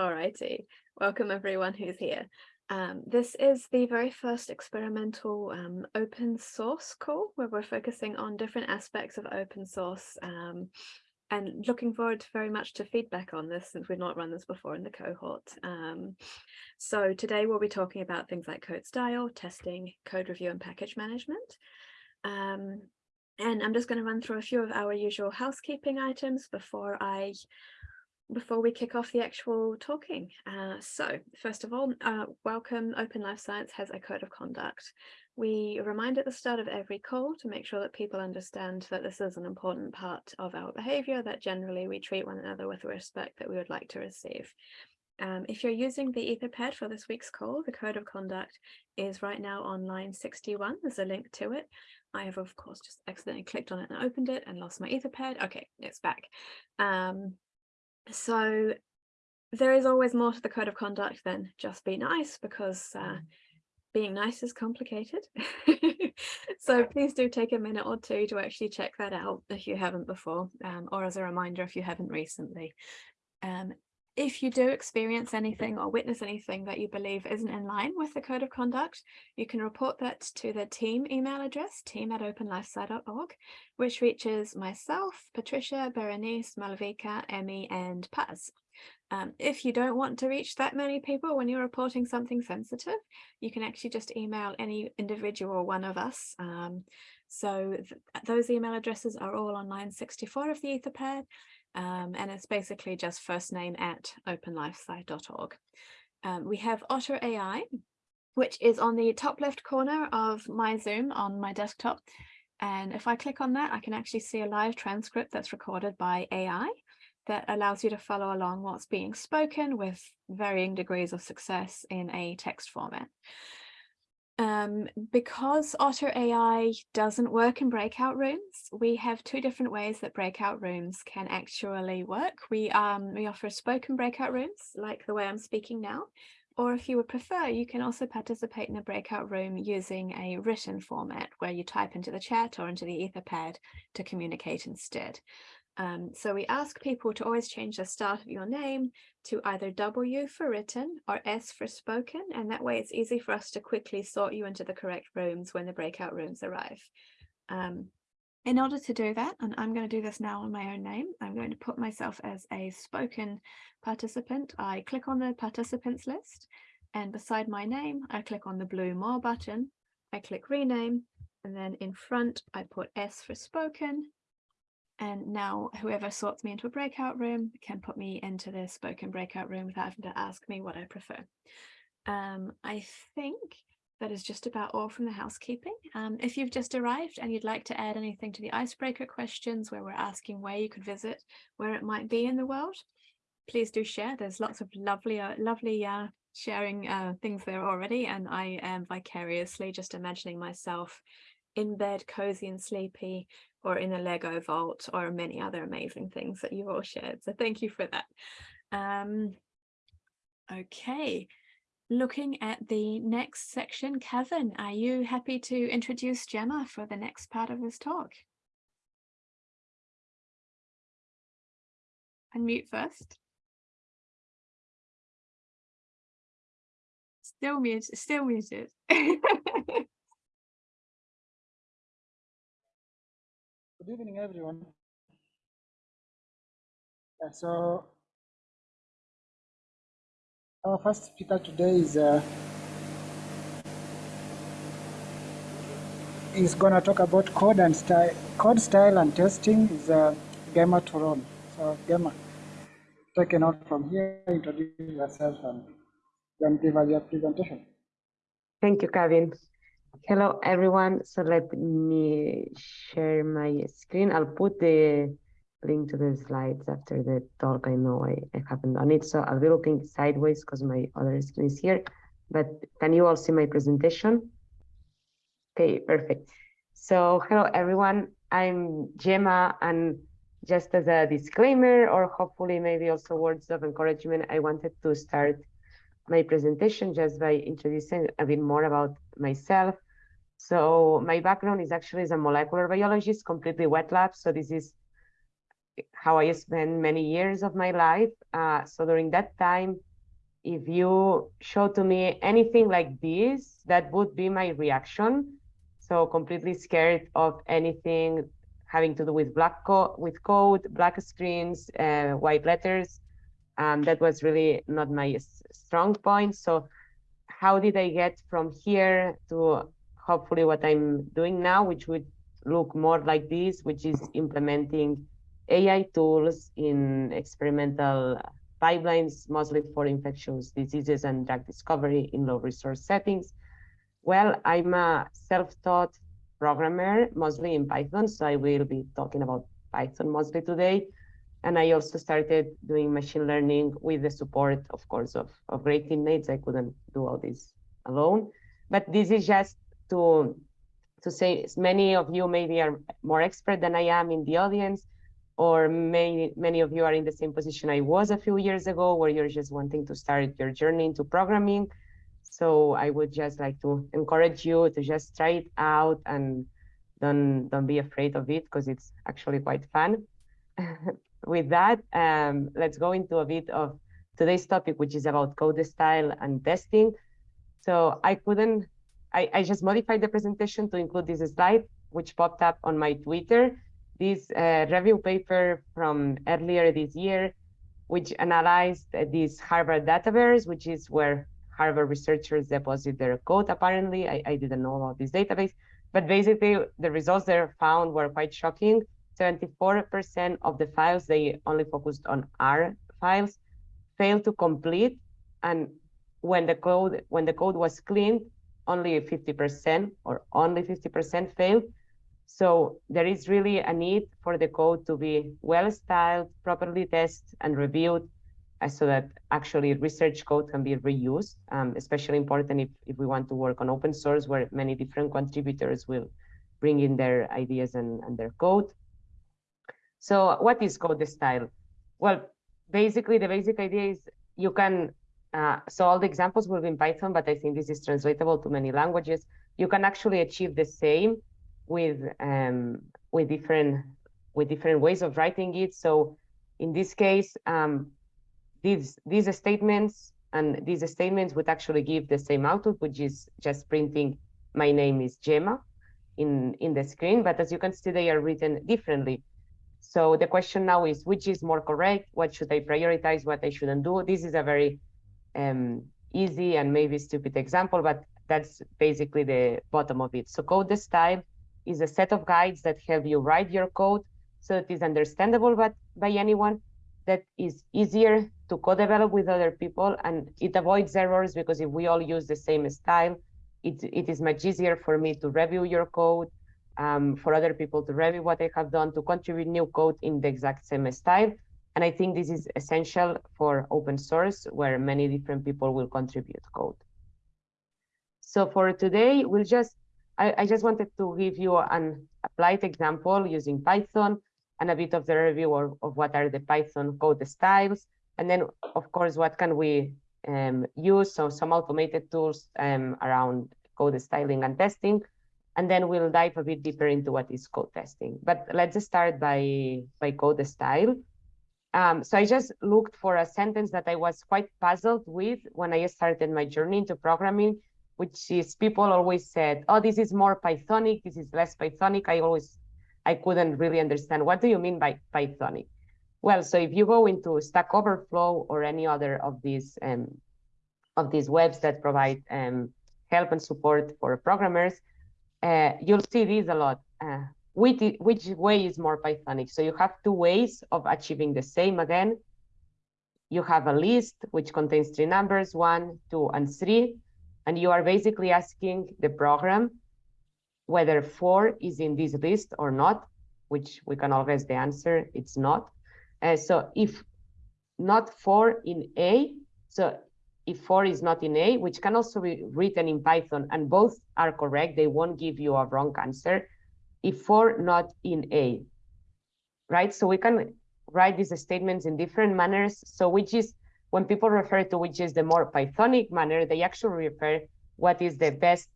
Alrighty, welcome everyone who's here. Um, this is the very first experimental um, open source call where we're focusing on different aspects of open source um, and looking forward very much to feedback on this since we've not run this before in the cohort. Um, so today we'll be talking about things like code style, testing, code review and package management. Um, and I'm just going to run through a few of our usual housekeeping items before I before we kick off the actual talking. Uh, so first of all, uh, welcome Open Life Science has a code of conduct. We remind at the start of every call to make sure that people understand that this is an important part of our behavior, that generally we treat one another with the respect that we would like to receive. Um, if you're using the Etherpad for this week's call, the code of conduct is right now on line 61. There's a link to it. I have, of course, just accidentally clicked on it and opened it and lost my Etherpad. Okay, it's back. Um, so there is always more to the code of conduct than just be nice because uh, mm. being nice is complicated. so please do take a minute or two to actually check that out if you haven't before um, or as a reminder if you haven't recently. Um, if you do experience anything or witness anything that you believe isn't in line with the code of conduct, you can report that to the team email address, team at openlifesci.org, which reaches myself, Patricia, Berenice, Malavika, Emmy, and Paz. Um, if you don't want to reach that many people when you're reporting something sensitive, you can actually just email any individual one of us. Um, so th those email addresses are all on line 64 of the Etherpad. Um, and it's basically just first name at openlifesci.org. Um, we have Otter AI, which is on the top left corner of my Zoom on my desktop. And if I click on that, I can actually see a live transcript that's recorded by AI that allows you to follow along what's being spoken with varying degrees of success in a text format. Um, because Otter AI doesn't work in breakout rooms, we have two different ways that breakout rooms can actually work. We, um, we offer spoken breakout rooms, like the way I'm speaking now, or if you would prefer, you can also participate in a breakout room using a written format where you type into the chat or into the Etherpad to communicate instead. Um, so we ask people to always change the start of your name to either W for written or S for spoken, and that way it's easy for us to quickly sort you into the correct rooms when the breakout rooms arrive. Um, in order to do that, and I'm going to do this now on my own name, I'm going to put myself as a spoken participant. I click on the participants list, and beside my name, I click on the blue More button. I click rename, and then in front, I put S for spoken, and now whoever sorts me into a breakout room can put me into the spoken breakout room without having to ask me what I prefer. Um, I think that is just about all from the housekeeping. Um, if you've just arrived and you'd like to add anything to the icebreaker questions where we're asking where you could visit, where it might be in the world, please do share. There's lots of lovely, uh, lovely uh, sharing uh, things there already. And I am vicariously just imagining myself in bed, cozy and sleepy, or in a Lego vault or many other amazing things that you've all shared. So thank you for that. Um, okay, looking at the next section, Kevin, are you happy to introduce Gemma for the next part of this talk? Unmute first. Still muted, still muted. Good evening, everyone. Yeah, so our first speaker today is uh, is going to talk about code and style, code style and testing. Is uh, Gemma Turon. So Gemma, take a note from here, introduce yourself, and then give us your presentation. Thank you, Kevin. Hello, everyone. So let me share my screen. I'll put the link to the slides after the talk. I know I, I haven't done it, so I'll be looking sideways because my other screen is here. But can you all see my presentation? Okay, perfect. So hello, everyone. I'm Gemma, and just as a disclaimer, or hopefully maybe also words of encouragement, I wanted to start my presentation just by introducing a bit more about myself. So my background is actually as a molecular biologist, completely wet lab. So this is how I spent many years of my life. Uh, so during that time, if you show to me anything like this, that would be my reaction. So completely scared of anything having to do with black co with code, black screens, uh, white letters. That was really not my strong point. So how did I get from here to hopefully what I'm doing now, which would look more like this, which is implementing AI tools in experimental pipelines, mostly for infectious diseases and drug discovery in low resource settings. Well, I'm a self-taught programmer, mostly in Python, so I will be talking about Python mostly today. And I also started doing machine learning with the support, of course, of, of great teammates. I couldn't do all this alone. But this is just to, to say many of you maybe are more expert than I am in the audience or many, many of you are in the same position I was a few years ago, where you're just wanting to start your journey into programming. So I would just like to encourage you to just try it out and don't, don't be afraid of it because it's actually quite fun. With that, um, let's go into a bit of today's topic, which is about code style and testing. So I couldn't, I, I just modified the presentation to include this slide, which popped up on my Twitter this uh, review paper from earlier this year, which analyzed this Harvard database, which is where Harvard researchers deposit their code, apparently. I, I didn't know about this database, but basically the results they found were quite shocking. 74% of the files, they only focused on R files, failed to complete. And when the code when the code was cleaned, only 50% or only 50% failed. So there is really a need for the code to be well styled, properly tested and reviewed uh, so that actually research code can be reused, um, especially important if, if we want to work on open source where many different contributors will bring in their ideas and, and their code. So what is code style? Well, basically the basic idea is you can, uh, so all the examples will be in Python, but I think this is translatable to many languages. You can actually achieve the same with um, with different with different ways of writing it. So in this case, um, these these statements and these statements would actually give the same output, which is just printing my name is Gemma in in the screen. But as you can see, they are written differently. So the question now is, which is more correct? What should I prioritize? What I shouldn't do? This is a very um, easy and maybe stupid example, but that's basically the bottom of it. So code the style is a set of guides that help you write your code so it is understandable by, by anyone, that is easier to co-develop with other people, and it avoids errors because if we all use the same style, it, it is much easier for me to review your code, um, for other people to review what they have done, to contribute new code in the exact same style. And I think this is essential for open source, where many different people will contribute code. So for today, we'll just I, I just wanted to give you an applied example using Python and a bit of the review of, of what are the Python code styles. And then, of course, what can we um, use? So some automated tools um, around code styling and testing. And then we'll dive a bit deeper into what is code testing. But let's start by, by code style. Um, so I just looked for a sentence that I was quite puzzled with when I started my journey into programming which is people always said, oh, this is more Pythonic, this is less Pythonic. I always, I couldn't really understand. What do you mean by Pythonic? Well, so if you go into Stack Overflow or any other of these um, of these webs that provide um, help and support for programmers, uh, you'll see this a lot. Uh, which, which way is more Pythonic? So you have two ways of achieving the same again. You have a list which contains three numbers, one, two, and three and you are basically asking the program whether four is in this list or not, which we can always the answer, it's not. Uh, so if not four in A, so if four is not in A, which can also be written in Python, and both are correct, they won't give you a wrong answer. If four not in A, right? So we can write these statements in different manners. So which is when people refer to which is the more Pythonic manner, they actually refer what is the best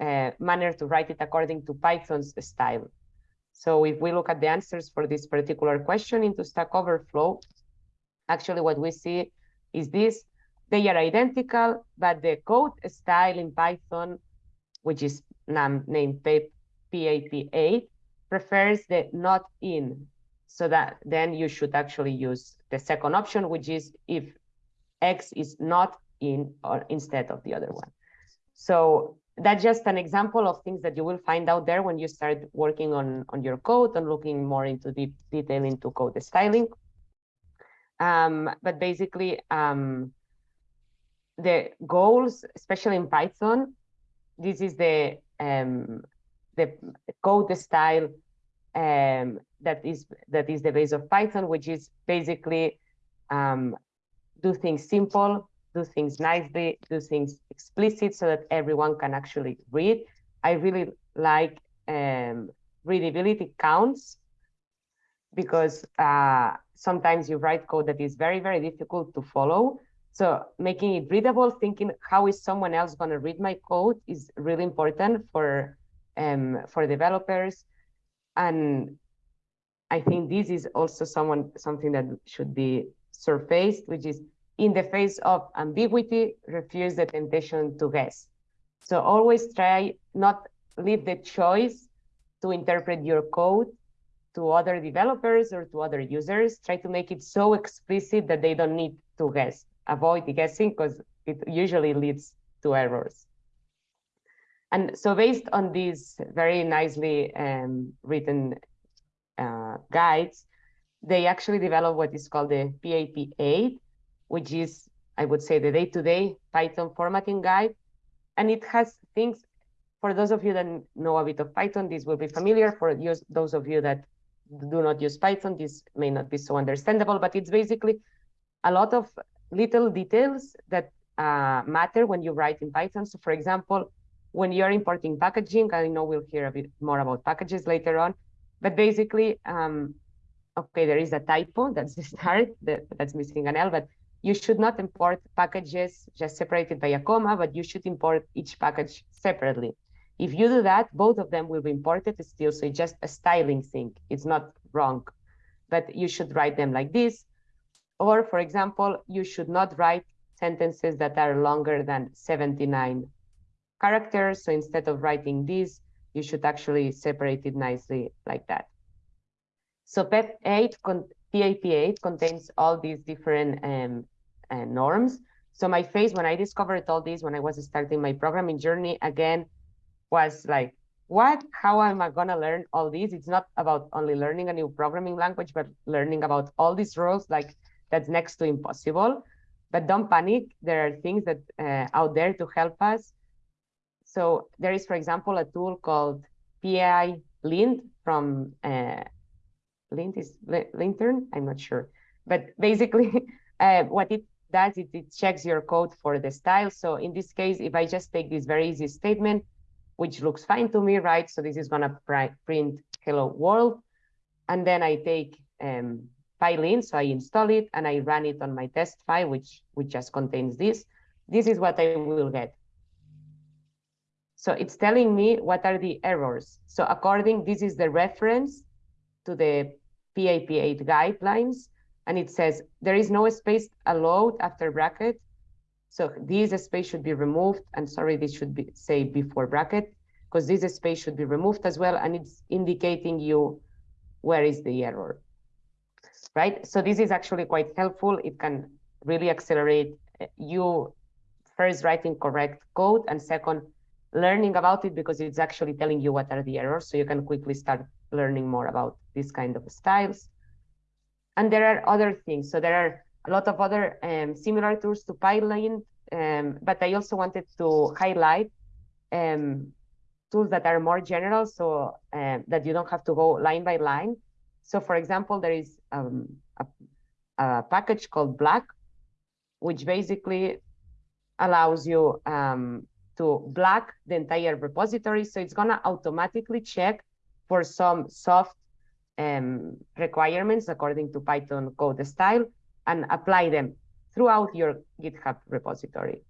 uh, manner to write it according to Python's style. So if we look at the answers for this particular question into Stack Overflow, actually what we see is this. They are identical, but the code style in Python, which is named PEP8, prefers the not in. So that then you should actually use the second option, which is if X is not in or instead of the other one. So that's just an example of things that you will find out there when you start working on, on your code and looking more into deep detail into code styling. Um, but basically, um, the goals, especially in Python, this is the um, the code style um, that is that is the base of Python, which is basically um, do things simple, do things nicely, do things explicit so that everyone can actually read. I really like um, readability counts because uh, sometimes you write code that is very, very difficult to follow. So making it readable, thinking how is someone else going to read my code is really important for um, for developers. And I think this is also someone something that should be surfaced, which is in the face of ambiguity, refuse the temptation to guess. So always try not leave the choice to interpret your code to other developers or to other users. Try to make it so explicit that they don't need to guess. Avoid guessing because it usually leads to errors. And so based on these very nicely um, written uh, guides, they actually developed what is called the PEP8, which is, I would say, the day-to-day -day Python formatting guide. And it has things, for those of you that know a bit of Python, this will be familiar. For use, those of you that do not use Python, this may not be so understandable, but it's basically a lot of little details that uh, matter when you write in Python. So for example, when you're importing packaging, I know we'll hear a bit more about packages later on, but basically, um, okay, there is a typo, that's the start, that, that's missing an L, but you should not import packages just separated by a comma, but you should import each package separately. If you do that, both of them will be imported still, so it's just a styling thing. It's not wrong, but you should write them like this. Or for example, you should not write sentences that are longer than 79 characters. So instead of writing this, you should actually separate it nicely like that. So PEP8 PAP8 contains all these different um, uh, norms. So my face, when I discovered all this, when I was starting my programming journey, again, was like, what? How am I gonna learn all these? It's not about only learning a new programming language, but learning about all these rules, like that's next to impossible. But don't panic. There are things that uh, out there to help us. So there is, for example, a tool called PI Lint from uh, lint is lintern i'm not sure but basically uh, what it does is it checks your code for the style so in this case if i just take this very easy statement which looks fine to me right so this is going to print hello world and then i take um PyLint, so I install it and I run it on my test file, which, which just contains this. This is what I will get. So it's telling me what are the errors. So according, this is the reference to the PEP8 guidelines, and it says there is no space allowed after bracket. So this space should be removed. And sorry, this should be say before bracket, because this space should be removed as well. And it's indicating you where is the error, right? So this is actually quite helpful. It can really accelerate uh, you first writing correct code and second, learning about it because it's actually telling you what are the errors. So you can quickly start learning more about these kind of styles. And there are other things. So there are a lot of other um, similar tools to PyLint, um, but I also wanted to highlight um, tools that are more general so uh, that you don't have to go line by line. So for example, there is um, a, a, package called Black, which basically allows you um, to black the entire repository. So it's gonna automatically check for some soft um, requirements according to Python code style and apply them throughout your GitHub repository.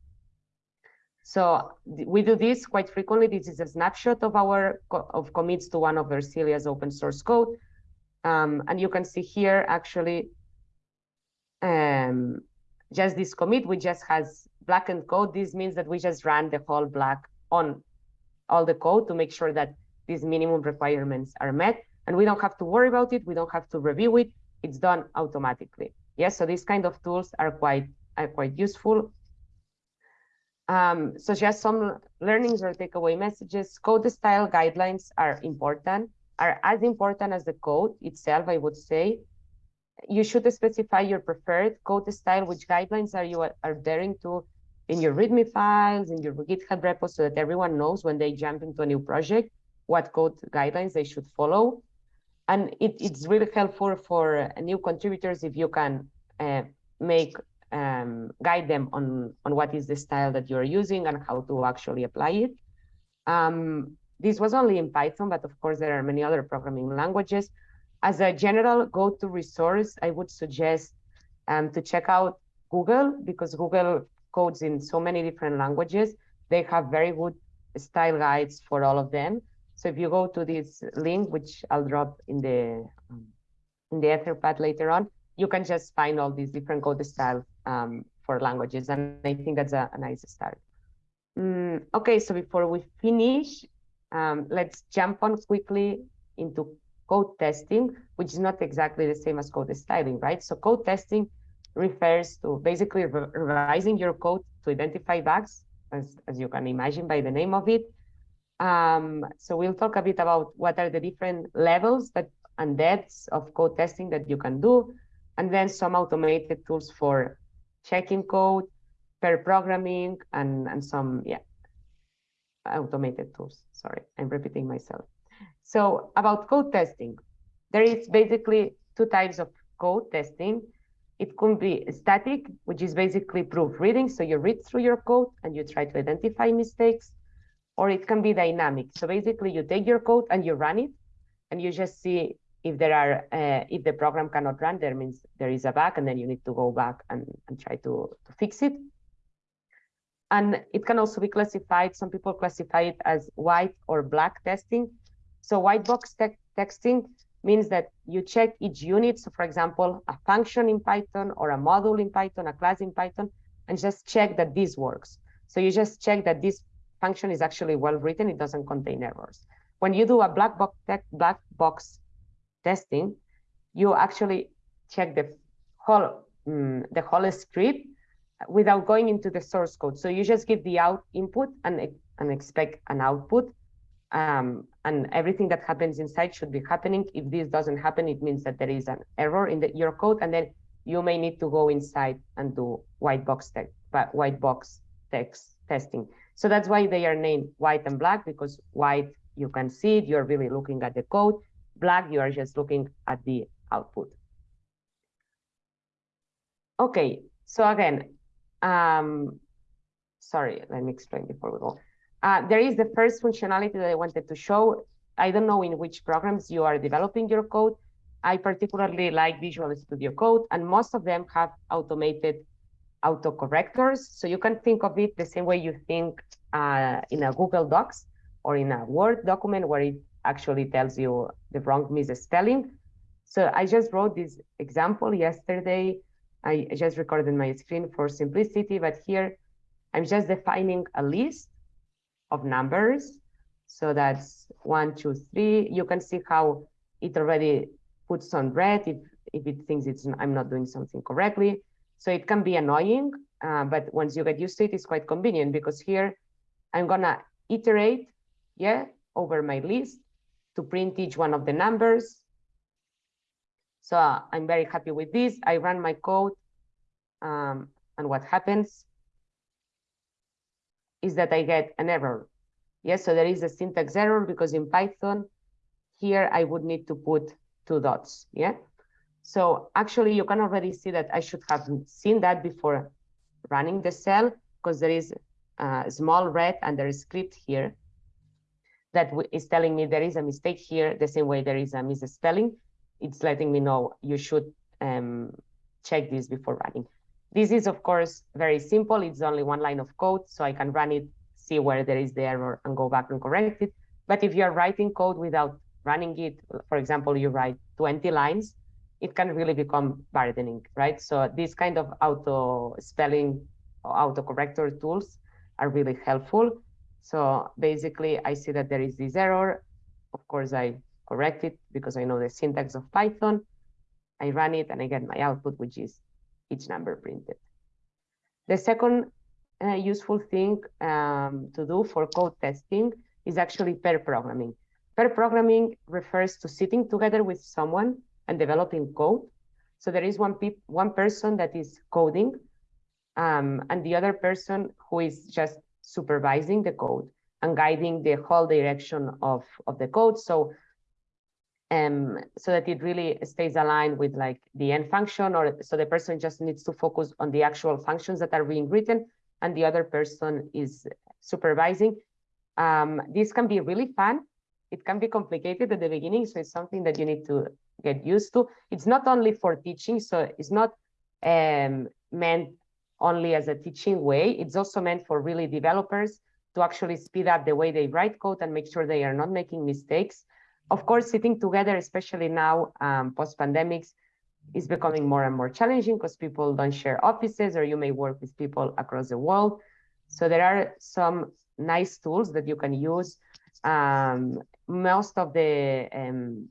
So we do this quite frequently. This is a snapshot of our of commits to one of Ersilia's open source code. Um, and you can see here actually um, just this commit, which just has blackened code. This means that we just ran the whole black on all the code to make sure that these minimum requirements are met. And we don't have to worry about it. We don't have to review it. It's done automatically. Yes, so these kind of tools are quite are quite useful. Um, so just some learnings or takeaway messages. Code style guidelines are important, are as important as the code itself, I would say. You should specify your preferred code style, which guidelines are you adhering to in your README files, in your GitHub repo, so that everyone knows when they jump into a new project, what code guidelines they should follow. And it, it's really helpful for new contributors if you can uh, make um, guide them on, on what is the style that you're using and how to actually apply it. Um, this was only in Python, but of course there are many other programming languages. As a general go-to resource, I would suggest um, to check out Google because Google codes in so many different languages. They have very good style guides for all of them. So if you go to this link, which I'll drop in the um, in the Etherpad later on, you can just find all these different code styles um, for languages. And I think that's a, a nice start. Mm, okay, so before we finish, um, let's jump on quickly into code testing, which is not exactly the same as code styling, right? So code testing refers to basically revising your code to identify bugs, as, as you can imagine by the name of it. Um, so we'll talk a bit about what are the different levels that and depths of code testing that you can do, and then some automated tools for checking code, pair programming, and, and some, yeah, automated tools. Sorry, I'm repeating myself. So about code testing, there is basically two types of code testing. It could be static, which is basically proofreading. So you read through your code and you try to identify mistakes, or it can be dynamic. So basically you take your code and you run it and you just see if there are, uh, if the program cannot run, there means there is a bug and then you need to go back and, and try to, to fix it. And it can also be classified, some people classify it as white or black testing. So white box te texting means that you check each unit. So for example, a function in Python or a module in Python, a class in Python, and just check that this works. So you just check that this function is actually well written, it doesn't contain errors. When you do a black box, black box testing, you actually check the whole, um, the whole script without going into the source code. So you just give the out input and, and expect an output. Um, and everything that happens inside should be happening. If this doesn't happen, it means that there is an error in the, your code, and then you may need to go inside and do white box text, but white box text testing. So that's why they are named white and black because white you can see it, you're really looking at the code. Black, you are just looking at the output. Okay, so again, um, sorry, let me explain before we go. Uh, there is the first functionality that I wanted to show. I don't know in which programs you are developing your code. I particularly like Visual Studio Code, and most of them have automated autocorrectors. So you can think of it the same way you think uh, in a Google Docs or in a Word document where it actually tells you the wrong misspelling. So I just wrote this example yesterday. I just recorded my screen for simplicity, but here I'm just defining a list of numbers. So that's one, two, three. You can see how it already puts on red if, if it thinks it's I'm not doing something correctly. So it can be annoying, uh, but once you get used to it, it's quite convenient because here I'm gonna iterate, yeah, over my list to print each one of the numbers. So uh, I'm very happy with this. I run my code um, and what happens is that I get an error. Yes, so there is a syntax error because in Python, here I would need to put two dots, yeah? So actually you can already see that I should have seen that before running the cell because there is a small red and there is script here that is telling me there is a mistake here the same way there is a misspelling. It's letting me know you should um, check this before running. This is, of course, very simple. It's only one line of code, so I can run it, see where there is the error, and go back and correct it. But if you're writing code without running it, for example, you write 20 lines, it can really become burdening, right? So these kind of auto spelling or autocorrector tools are really helpful. So basically I see that there is this error. Of course, I correct it because I know the syntax of Python. I run it and I get my output, which is each number printed. The second uh, useful thing um, to do for code testing is actually pair programming. Pair programming refers to sitting together with someone and developing code. So there is one, one person that is coding um, and the other person who is just supervising the code and guiding the whole direction of, of the code. So um, so that it really stays aligned with like the end function or so the person just needs to focus on the actual functions that are being written and the other person is supervising. Um, this can be really fun. It can be complicated at the beginning, so it's something that you need to get used to. It's not only for teaching, so it's not um, meant only as a teaching way. It's also meant for really developers to actually speed up the way they write code and make sure they are not making mistakes. Of course, sitting together, especially now um, post-pandemics, is becoming more and more challenging because people don't share offices or you may work with people across the world. So there are some nice tools that you can use. Um, most of the um,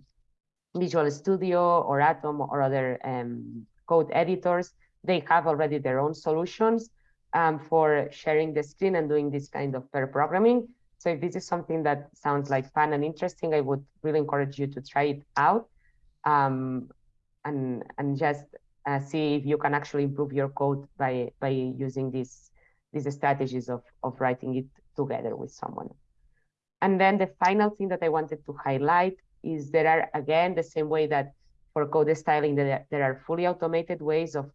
Visual Studio or Atom or other um, code editors, they have already their own solutions um, for sharing the screen and doing this kind of pair programming. So if this is something that sounds like fun and interesting, I would really encourage you to try it out um, and, and just uh, see if you can actually improve your code by, by using these, these strategies of, of writing it together with someone. And then the final thing that I wanted to highlight is there are, again, the same way that for code styling, there, there are fully automated ways of,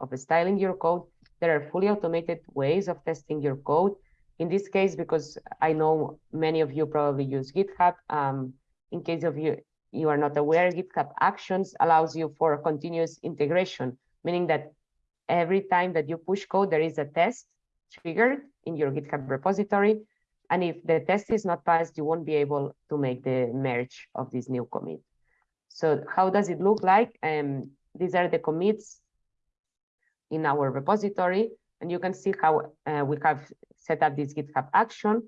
of styling your code. There are fully automated ways of testing your code. In this case, because I know many of you probably use GitHub, um, in case of you, you are not aware, GitHub Actions allows you for continuous integration, meaning that every time that you push code, there is a test triggered in your GitHub repository. And if the test is not passed, you won't be able to make the merge of this new commit. So how does it look like? Um, these are the commits in our repository. And you can see how uh, we have set up this GitHub action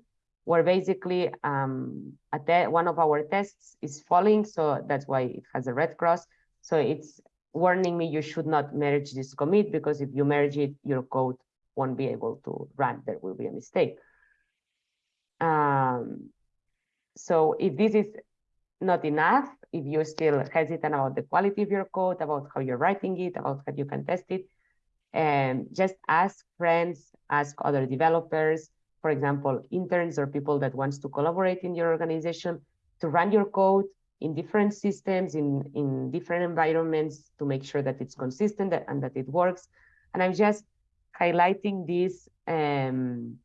where basically um, one of our tests is falling. So that's why it has a red cross. So it's warning me you should not merge this commit because if you merge it, your code won't be able to run. There will be a mistake. Um, so if this is not enough, if you're still hesitant about the quality of your code, about how you're writing it, about how you can test it, and just ask friends, ask other developers, for example, interns or people that wants to collaborate in your organization to run your code in different systems, in, in different environments to make sure that it's consistent and that it works. And I'm just highlighting this um,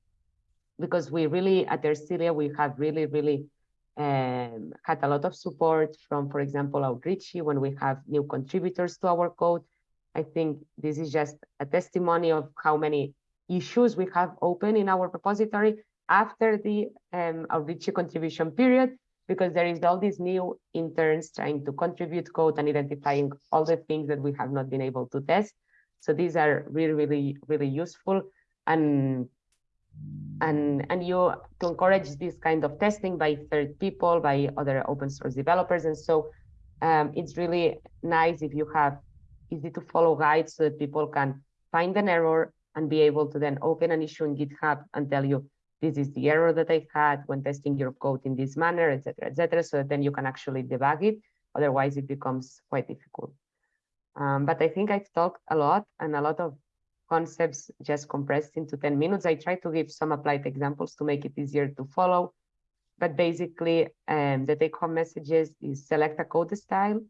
because we really, at Ersilia, we have really, really um, had a lot of support from, for example, Outreachy when we have new contributors to our code. I think this is just a testimony of how many issues we have open in our repository after the um, Outreachy contribution period, because there is all these new interns trying to contribute code and identifying all the things that we have not been able to test. So these are really, really, really useful. And and and you to encourage this kind of testing by third people by other open source developers and so um, it's really nice if you have easy to follow guides so that people can find an error and be able to then open an issue in github and tell you this is the error that i had when testing your code in this manner etc etc so that then you can actually debug it otherwise it becomes quite difficult um, but i think i've talked a lot and a lot of concepts just compressed into 10 minutes. I try to give some applied examples to make it easier to follow. But basically, um, the take-home messages is select a code style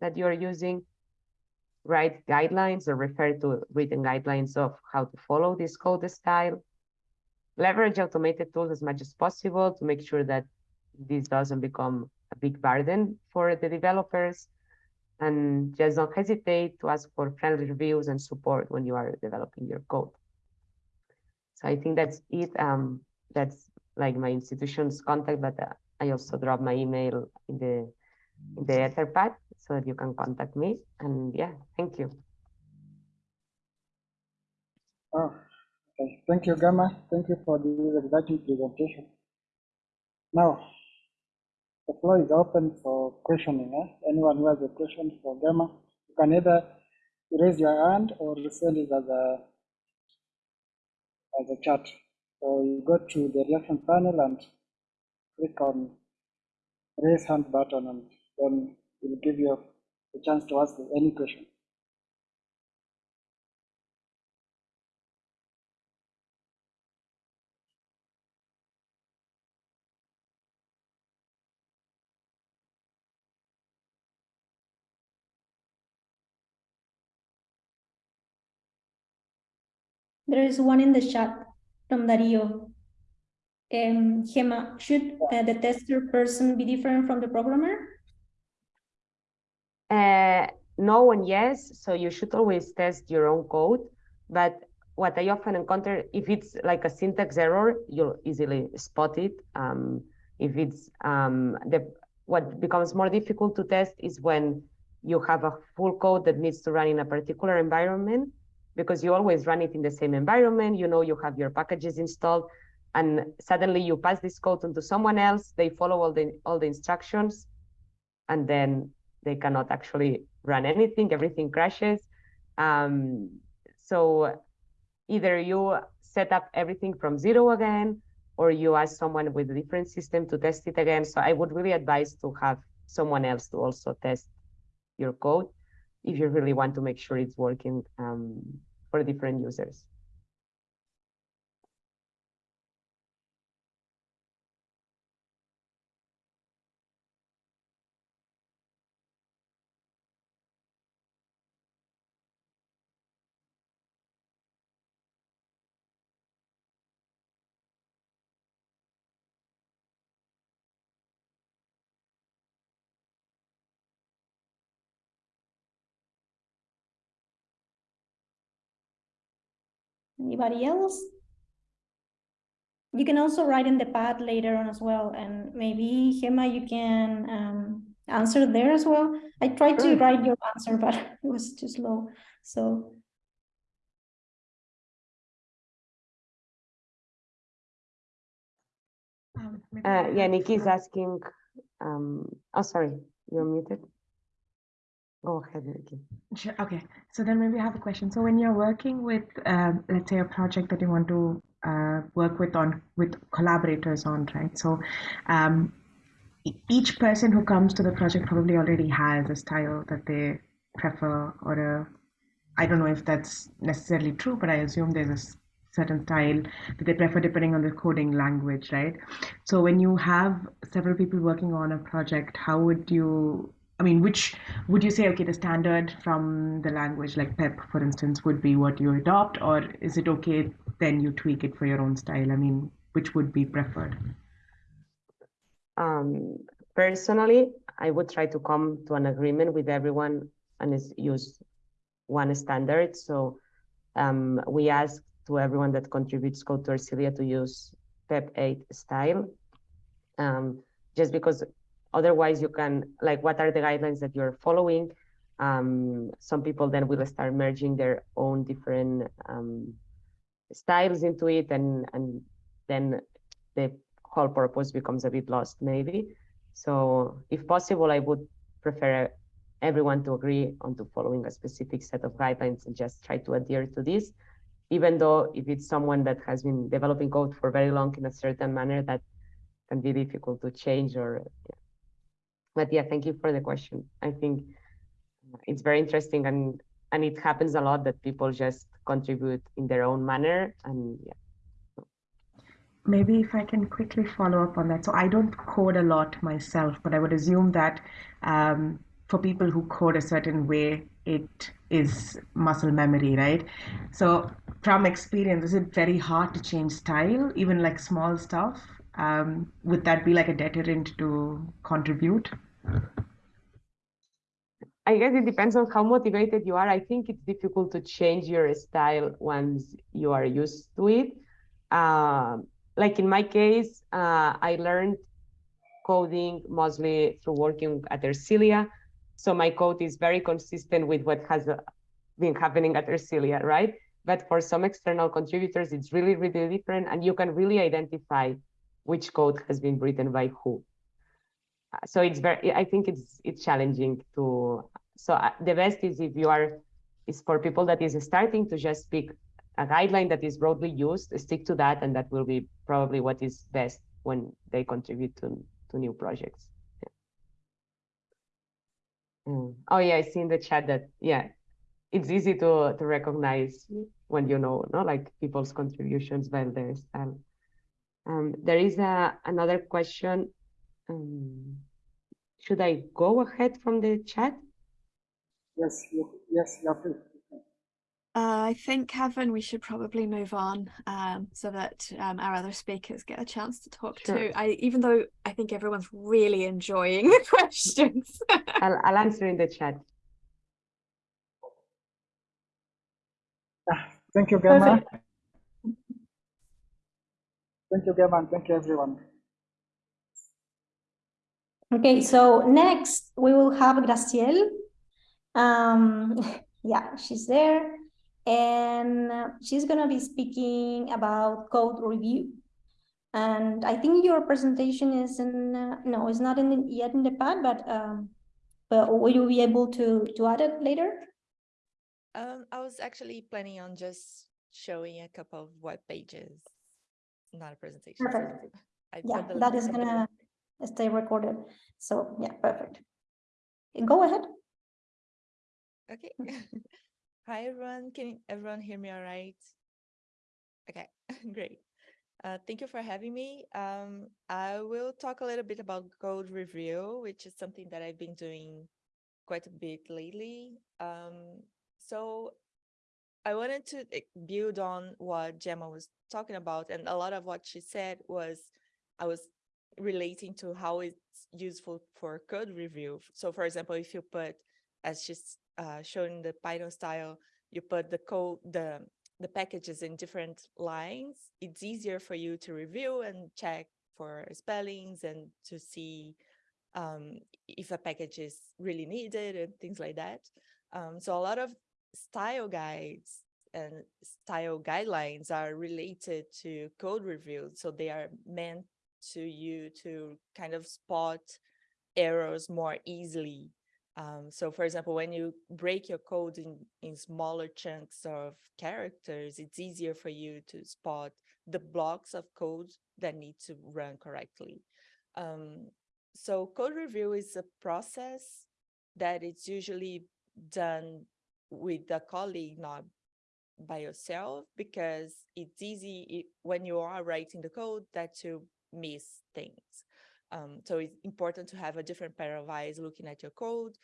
that you are using, write guidelines or refer to written guidelines of how to follow this code style, leverage automated tools as much as possible to make sure that this doesn't become a big burden for the developers, and just don't hesitate to ask for friendly reviews and support when you are developing your code. So I think that's it. Um, that's like my institution's contact, but uh, I also drop my email in the the Etherpad so that you can contact me. And yeah, thank you. Oh, okay. Thank you, Gamma. Thank you for this exciting presentation. Now, the floor is open for questioning. Eh? Anyone who has a question for Gamma, you can either raise your hand or send it as a as a chat. So you go to the reaction panel and click on raise hand button and then it will give you a chance to ask any question. There is one in the chat from Dario. Um, Gemma, should uh, the tester person be different from the programmer? Uh, no and yes, so you should always test your own code. But what I often encounter, if it's like a syntax error, you'll easily spot it. Um, if it's um, the what becomes more difficult to test is when you have a full code that needs to run in a particular environment because you always run it in the same environment. You know, you have your packages installed and suddenly you pass this code onto someone else, they follow all the, all the instructions and then they cannot actually run anything, everything crashes. Um, so either you set up everything from zero again, or you ask someone with a different system to test it again. So I would really advise to have someone else to also test your code if you really want to make sure it's working um, for different users. Anybody else? You can also write in the pad later on as well, and maybe Gemma, you can um, answer there as well. I tried Sure. to write your answer, but it was too slow. So Um, maybe I Uh, yeah, have, Nikki is asking, um, oh, sorry, you're muted. Go ahead, Nikki. Sure, okay. So then maybe I have a question. So when you're working with, um, let's say, a project that you want to uh, work with on with collaborators on, right? So um, each person who comes to the project probably already has a style that they prefer or a I don't know if that's necessarily true, but I assume there's a certain style that they prefer depending on the coding language, right? So when you have several people working on a project, how would you, I mean, which would you say, okay, the standard from the language, like PEP, for instance, would be what you adopt, or is it okay then you tweak it for your own style? I mean, which would be preferred? Um, personally, I would try to come to an agreement with everyone and use one standard. So um, we ask to everyone that contributes code to Ersilia to use PEP 8 style, um, just because otherwise you can, like, what are the guidelines that you're following? Um, some people then will start merging their own different um, styles into it, and and then the whole purpose becomes a bit lost, maybe. So, if possible, I would prefer everyone to agree on to following a specific set of guidelines and just try to adhere to this even though if it's someone that has been developing code for very long in a certain manner that can be difficult to change or. But thank you for the question i think it's very interesting and and it happens a lot that people just contribute in their own manner and yeah Maybe if I can quickly follow up on that. So I don't code a lot myself, but I would assume that um, for people who code a certain way, it is muscle memory, right? So from experience, is it very hard to change style, even like small stuff? Um, would that be like a deterrent to contribute? I guess it depends on how motivated you are. I think it's difficult to change your style once you are used to it. Um, like in my case, uh, I learned coding mostly through working at Ersilia. So my code is very consistent with what has uh, been happening at Ersilia, right? But for some external contributors, it's really, really different. And you can really identify which code has been written by who. Uh, So it's very, I think it's it's challenging to, so uh, the best is if you are, is for people that is starting to just pick a guideline that is broadly used, stick to that, and that will be probably what is best when they contribute to, to new projects. Yeah. Mm. Oh yeah, I see in the chat that, yeah, it's easy to, to recognize when you know, no, like people's contributions by their style. Um, there is a, another question. Um, should I go ahead from the chat? Yes, yes, you have to. Uh, I think, Kevin, we should probably move on um, so that um, our other speakers get a chance to talk Sure. too. I, even though I think everyone's really enjoying the questions. I'll, I'll answer in the chat. Ah, Thank you, Gemma. Thank you, Gemma, and thank you, everyone. Okay, so next we will have Graciel. Um, yeah, she's there. And she's gonna be speaking about code review. And I think your presentation is in, uh, no, it's not in the, yet in the pad, but um, but will you be able to to add it later? Um, I was actually planning on just showing a couple of web pages, not a presentation. Perfect. I Yeah, that is gonna link. Stay recorded. So yeah, perfect. Go ahead. Okay. Hi, everyone. Can everyone hear me all right? Okay, great. Uh, thank you for having me. Um, I will talk a little bit about code review, which is something that I've been doing quite a bit lately. Um, so I wanted to eh, build on what Gemma was talking about, and a lot of what she said was I was relating to how it's useful for code review. So for example, if you put, as she's uh, shown the Python style, you put the code, the, the packages in different lines, it's easier for you to review and check for spellings and to see um, if a package is really needed and things like that. Um, so a lot of style guides and style guidelines are related to code review. So they are meant to you to kind of spot errors more easily. Um, so for example, when you break your code in, in smaller chunks of characters, it's easier for you to spot the blocks of code that need to run correctly. Um, so code review is a process that it's usually done with a colleague, not by yourself, because it's easy i- when you are writing the code that to miss things. Um, so it's important to have a different pair of eyes looking at your code.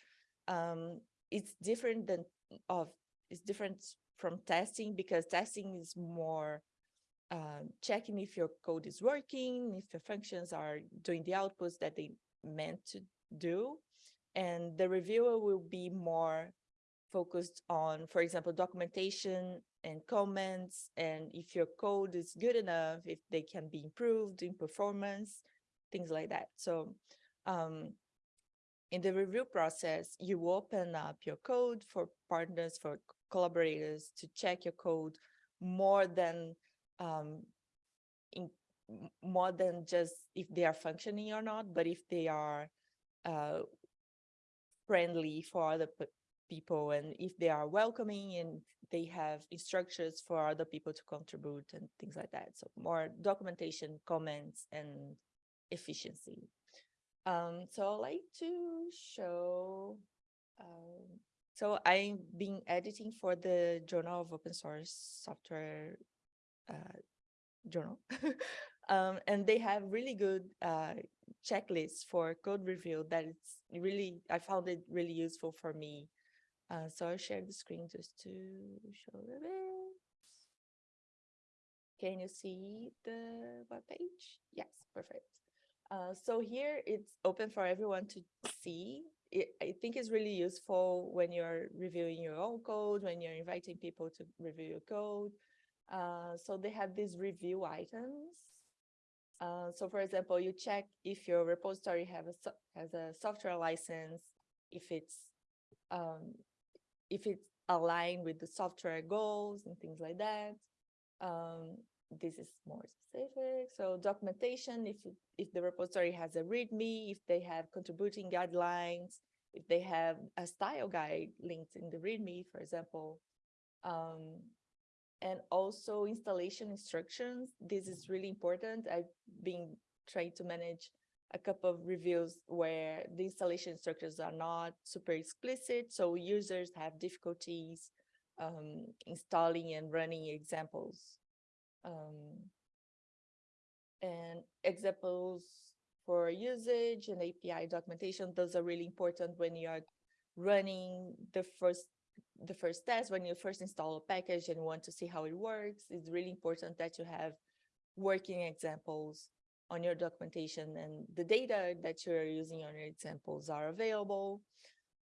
Um, it's different than of it's different from testing because testing is more um, checking if your code is working, if your functions are doing the outputs that they meant to do. And the reviewer will be more focused on, for example, documentation and comments, and if your code is good enough, if they can be improved in performance, things like that. So um, in the review process, you open up your code for partners, for collaborators to check your code more than um, in, more than just if they are functioning or not, but if they are uh, friendly for other people and if they are welcoming and they have instructions for other people to contribute and things like that. So more documentation, comments, and efficiency. Um, so I'd like to show, um, so I've been editing for the Journal of Open Source Software uh, Journal. um, and they have really good uh, checklists for code review that it's really, I found it really useful for me. Uh, so I'll share the screen just to show a bit. Can you see the web page? Yes, perfect. Uh, so here it's open for everyone to see. I think it's really useful when you're reviewing your own code, when you're inviting people to review your code. Uh, so they have these review items. Uh, so for example, you check if your repository have a has a software license, if it's um, if it's aligned with the software goals and things like that. Um, this is more specific. So documentation, if if the repository has a README, if they have contributing guidelines, if they have a style guide linked in the README, for example. Um, and also installation instructions. This is really important. I've been trying to manage a couple of reviews where the installation instructions are not super explicit, so users have difficulties um, installing and running examples. Um, and examples for usage and API documentation, those are really important when you are running the first the first test, when you first install a package and want to see how it works, it's really important that you have working examples on your documentation and the data that you're using on your examples are available.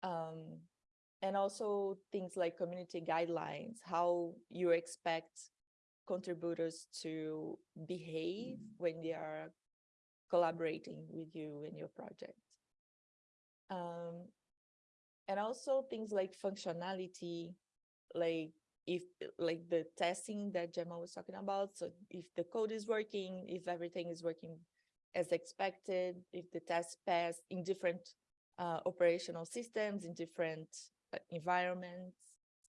Um, and also things like community guidelines, how you expect contributors to behave when they are collaborating with you in your project. Um, and also things like functionality, like if like the testing that Gemma was talking about. So if the code is working, if everything is working as expected, if the test pass in different uh, operational systems, in different uh, environments,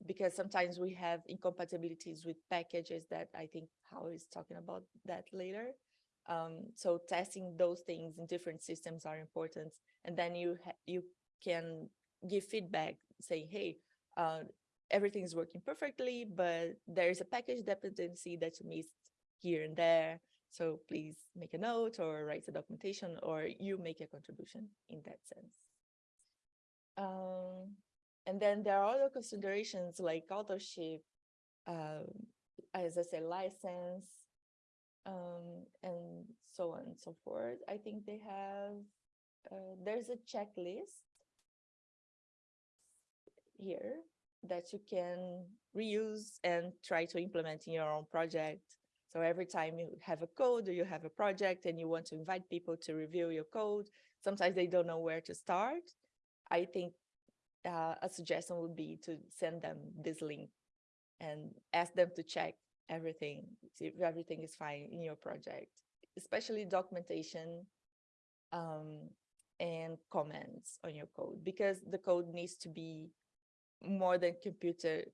because sometimes we have incompatibilities with packages that I think Hao is talking about that later. Um, so testing those things in different systems are important. And then you you can give feedback, say, hey, uh, everything is working perfectly, but there's a package dependency that you missed here and there. So please make a note or write a documentation or you make a contribution in that sense. Um, and then there are other considerations like authorship, um, as I said, license, um, and so on and so forth. I think they have, uh, there's a checklist here that you can reuse and try to implement in your own project. So every time you have a code or you have a project and you want to invite people to review your code, sometimes they don't know where to start. I think uh, a suggestion would be to send them this link and ask them to check everything, see if everything is fine in your project, especially documentation um, and comments on your code, because the code needs to be more than computer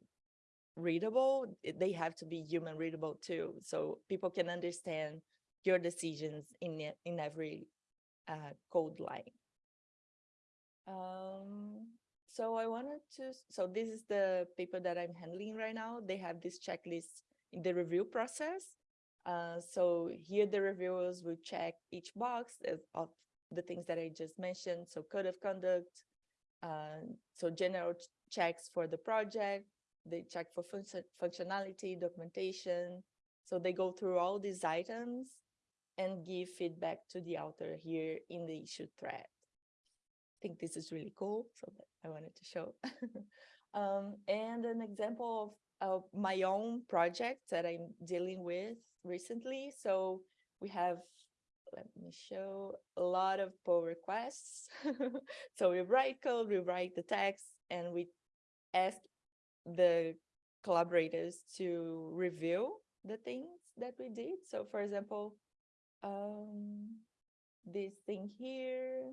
readable, they have to be human readable too. So people can understand your decisions in in every uh, code line. Um, so I wanted to, so this is the paper that I'm handling right now. They have this checklist in the review process. Uh, so here the reviewers will check each box of the things that I just mentioned. So code of conduct, uh, so general checks for the project, they check for fun functionality, documentation. So they go through all these items and give feedback to the author here in the issue thread. I think this is really cool, so I wanted to show. um, and an example of, of my own project that I'm dealing with recently. So we have let me show a lot of pull requests. so we write code, we write the text, and we ask the collaborators to review the things that we did. So for example, um, this thing here.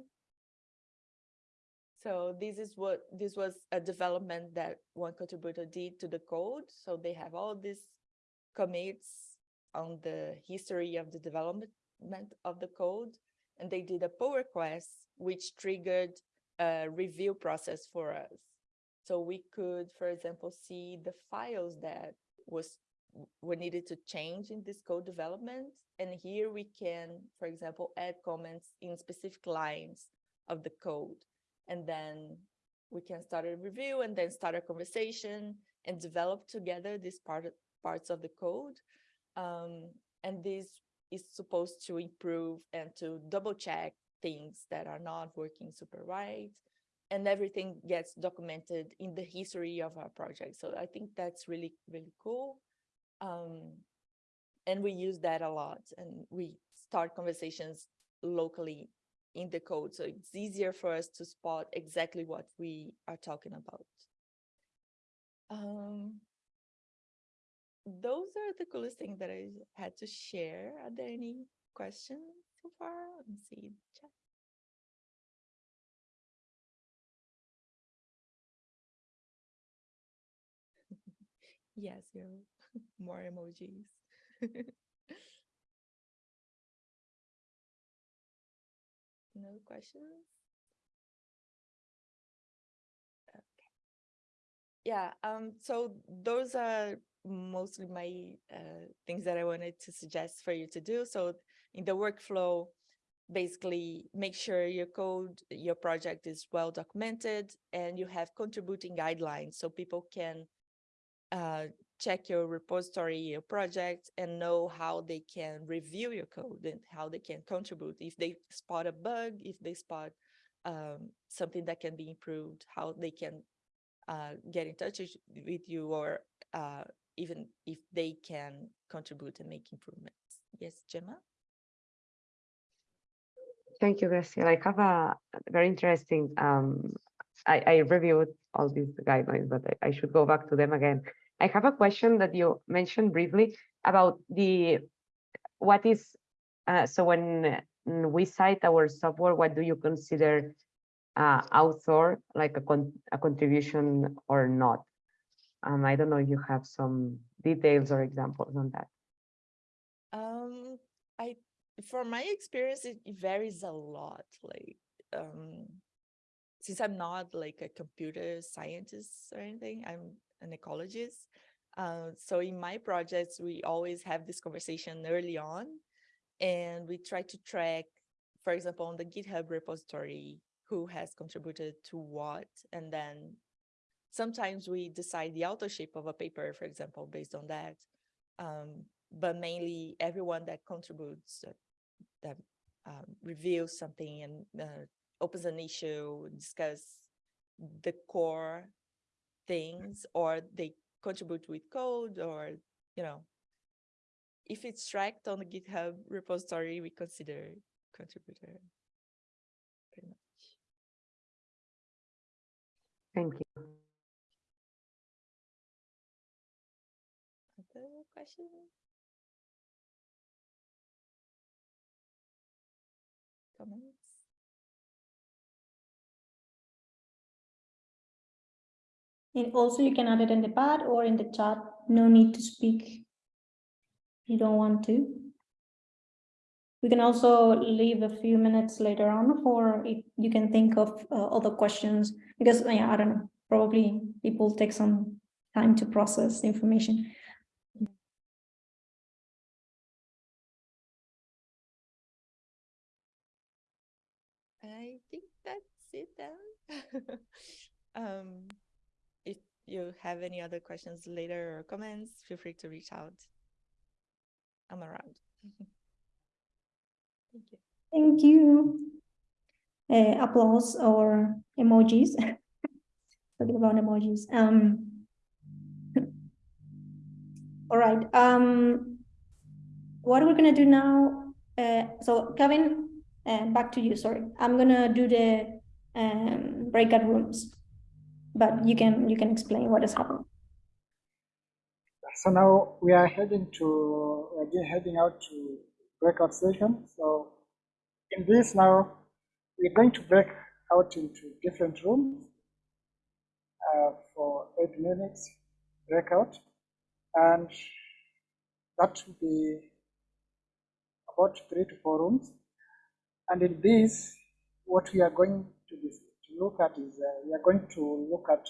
So this is what this was a development that one contributor did to the code. So they have all these commits on the history of the development of the code. And they did a pull request, which triggered a review process for us. So we could, for example, see the files that was were needed to change in this code development. And here we can, for example, add comments in specific lines of the code. And then we can start a review and then start a conversation and develop together these part, parts of the code. Um, and this is supposed to improve and to double check things that are not working super right and everything gets documented in the history of our project. So I think that's really, really cool. Um, and we use that a lot and we start conversations locally in the code. So it's easier for us to spot exactly what we are talking about. Um, those are the coolest things that I had to share. Are there any questions so far? Let me see. Chat. Yes, you more emojis. no questions? Okay. Yeah, um, so those are mostly my uh, things that I wanted to suggest for you to do. So in the workflow, basically make sure your code, your project is well documented and you have contributing guidelines so people can uh, check your repository, your project, and know how they can review your code and how they can contribute. If they spot a bug, if they spot um, something that can be improved, how they can uh, get in touch with you or uh, even if they can contribute and make improvements. Yes, Gemma? Thank you, Graciela. I have a very interesting, um, I, I reviewed all these guidelines, but I, I should go back to them again. I have a question that you mentioned briefly about the, what is, uh, so when we cite our software, what do you consider uh, author, like a, con a contribution or not? Um, I don't know if you have some details or examples on that. Um, I, from my experience, it, it varies a lot. Like, um, since I'm not like a computer scientist or anything, I'm an ecologist. Uh, so in my projects, we always have this conversation early on, and we try to track, for example, on the GitHub repository, who has contributed to what, and then sometimes we decide the authorship of a paper, for example, based on that. Um, but mainly everyone that contributes, uh, that um, reveals something and uh, opens an issue, discuss the core things, or they contribute with code, or you know, if it's tracked on the GitHub repository, we consider contributor. Pretty much. Thank you. Other questions? Comments? And also you can add it in the pad or in the chat. No need to speak. You don't want to. We can also leave a few minutes later on for if you can think of uh, other questions because yeah, I don't know, probably people take some time to process information. I think that's it um, you have any other questions later or comments, feel free to reach out. I'm around. Thank you. Thank you. Uh, applause or emojis. Talking about emojis. Um, all right. Um, what we're gonna do now? Uh, so Kevin, uh, back to you. Sorry, I'm gonna do the um, breakout rooms, but you can you can explain what is happening. So now we are heading to again heading out to breakout session. So in this now, we're going to break out into different rooms uh, for eight minutes breakout, and that will be about three to four rooms. And in this, what we are going to, to look at is uh, we are going to look at,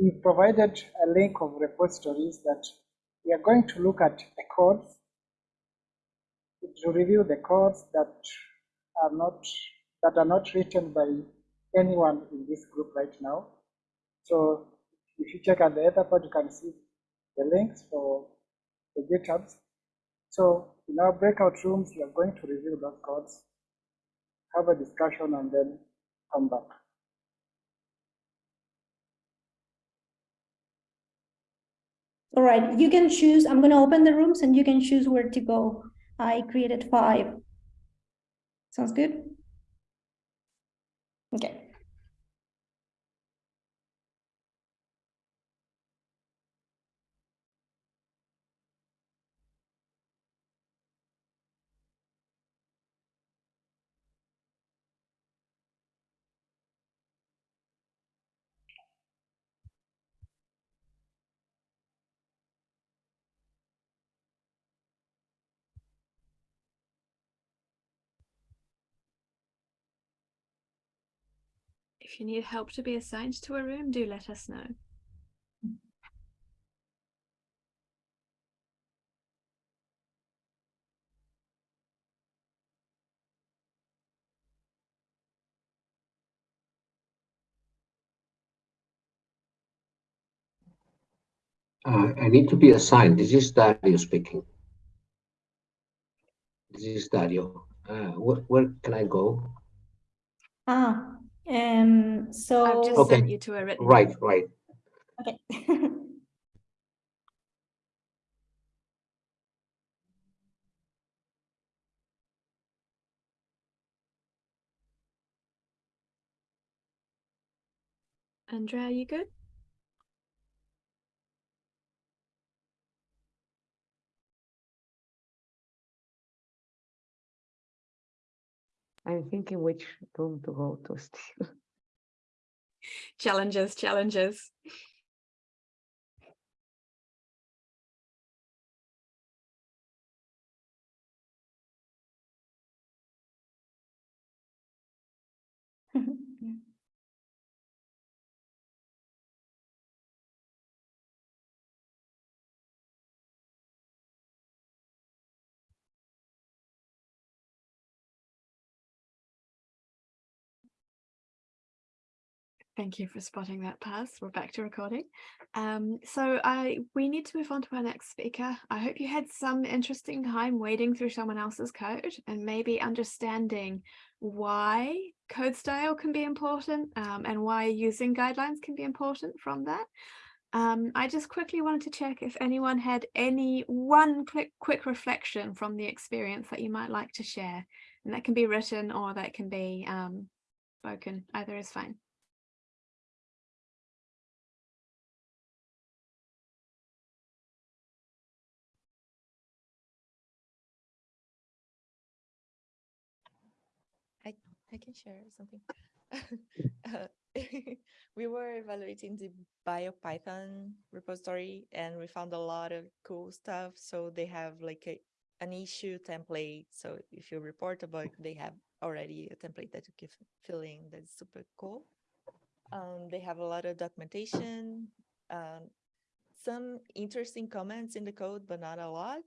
we provided a link of repositories that we are going to look at the codes to review the codes that are not that are not written by anyone in this group right now. So if you check at the other part, you can see the links for the GitHubs. So in our breakout rooms, we are going to review those codes, have a discussion, and then come back. All right, you can choose, I'm gonna open the rooms and you can choose where to go. I created five. Sounds good? Okay. If you need help to be assigned to a room, do let us know. Uh, I need to be assigned. This is Dario speaking. This is Dario. Uh, where, where can I go? Ah, um, so. I've just Okay. sent you to a written. Right, right. Okay. Andrea, are you good? I'm thinking which room to go to still. Challenges, challenges. Thank you for spotting that pass. We're back to recording. Um, so I we need to move on to our next speaker. I hope you had some interesting time wading through someone else's code and maybe understanding why code style can be important um, and why using guidelines can be important from that. Um, I just quickly wanted to check if anyone had any one quick quick reflection from the experience that you might like to share. And that can be written or that can be um, spoken. Either is fine. I, can share something. Uh, we were evaluating the BioPython repository and we found a lot of cool stuff. So they have like a, an issue template. So if you report a bug, they have already a template that you can fill in. That's super cool. Um, they have a lot of documentation, um, some interesting comments in the code, but not a lot.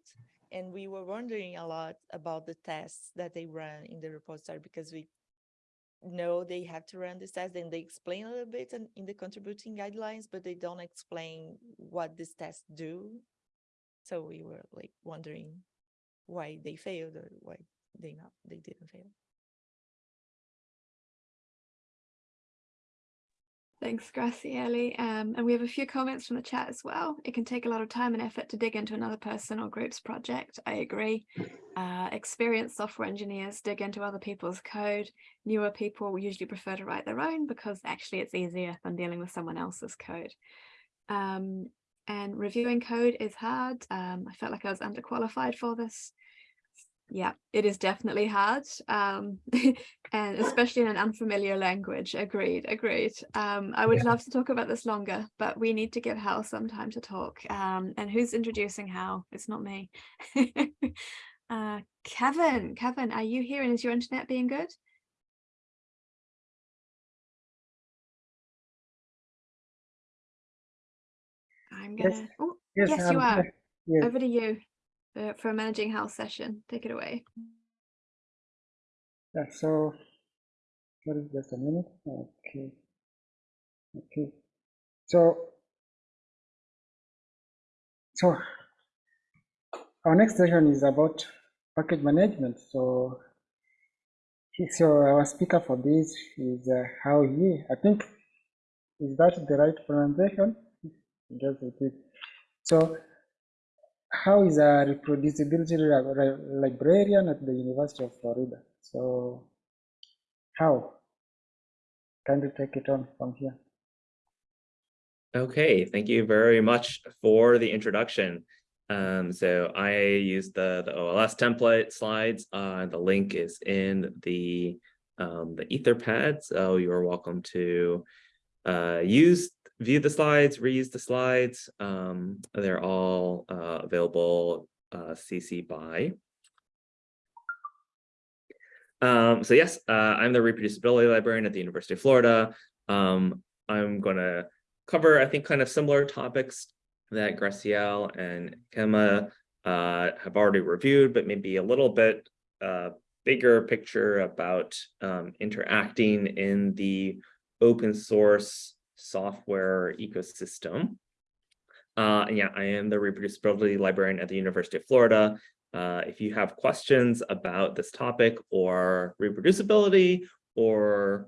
And we were wondering a lot about the tests that they run in the repository because we know they have to run this test and they explain a little bit in, in the contributing guidelines, but they don't explain what these tests do. So we were like wondering why they failed or why they not they didn't fail. Thanks, Graciela. Um, and we have a few comments from the chat as well. It can take a lot of time and effort to dig into another person or group's project. I agree. Uh, experienced software engineers dig into other people's code. Newer people usually prefer to write their own because actually it's easier than dealing with someone else's code. Um, and reviewing code is hard. Um, I felt like I was underqualified for this yeah, it is definitely hard, um, and especially in an unfamiliar language. Agreed, agreed. Um, I would Yeah. love to talk about this longer, but we need to give Hao some time to talk. Um, and who's introducing Hao? It's not me. uh, Kevin, Kevin, are you here and is your internet being good? I'm gonna, oh, Yes, yes, you are. Yes. Over to you uh, for a managing Hal session. Take it away. Yeah, so, what is just a minute. Okay. Okay. So, so our next session is about package management. So, he- so our speaker for this is uh, Hao Yi. I think, is that the right pronunciation? Just repeat. So Hao is a reproducibility li- li- librarian at the University of Florida? So Hao? Can you take it on from here? Okay, thank you very much for the introduction. Um, so I used the, the OLS template slides. Uh, the link is in the um, the Etherpad, so you're welcome to uh, use view the slides, reuse the slides. Um, they're all uh, available uh, CC by. Um, so yes, uh, I'm the reproducibility librarian at the University of Florida. Um, I'm going to cover, I think, kind of similar topics that Graciela and Gemma uh, have already reviewed, but maybe a little bit uh, bigger picture about um, interacting in the open source software ecosystem. Uh, yeah, I am the reproducibility librarian at the University of Florida. Uh, if you have questions about this topic or reproducibility or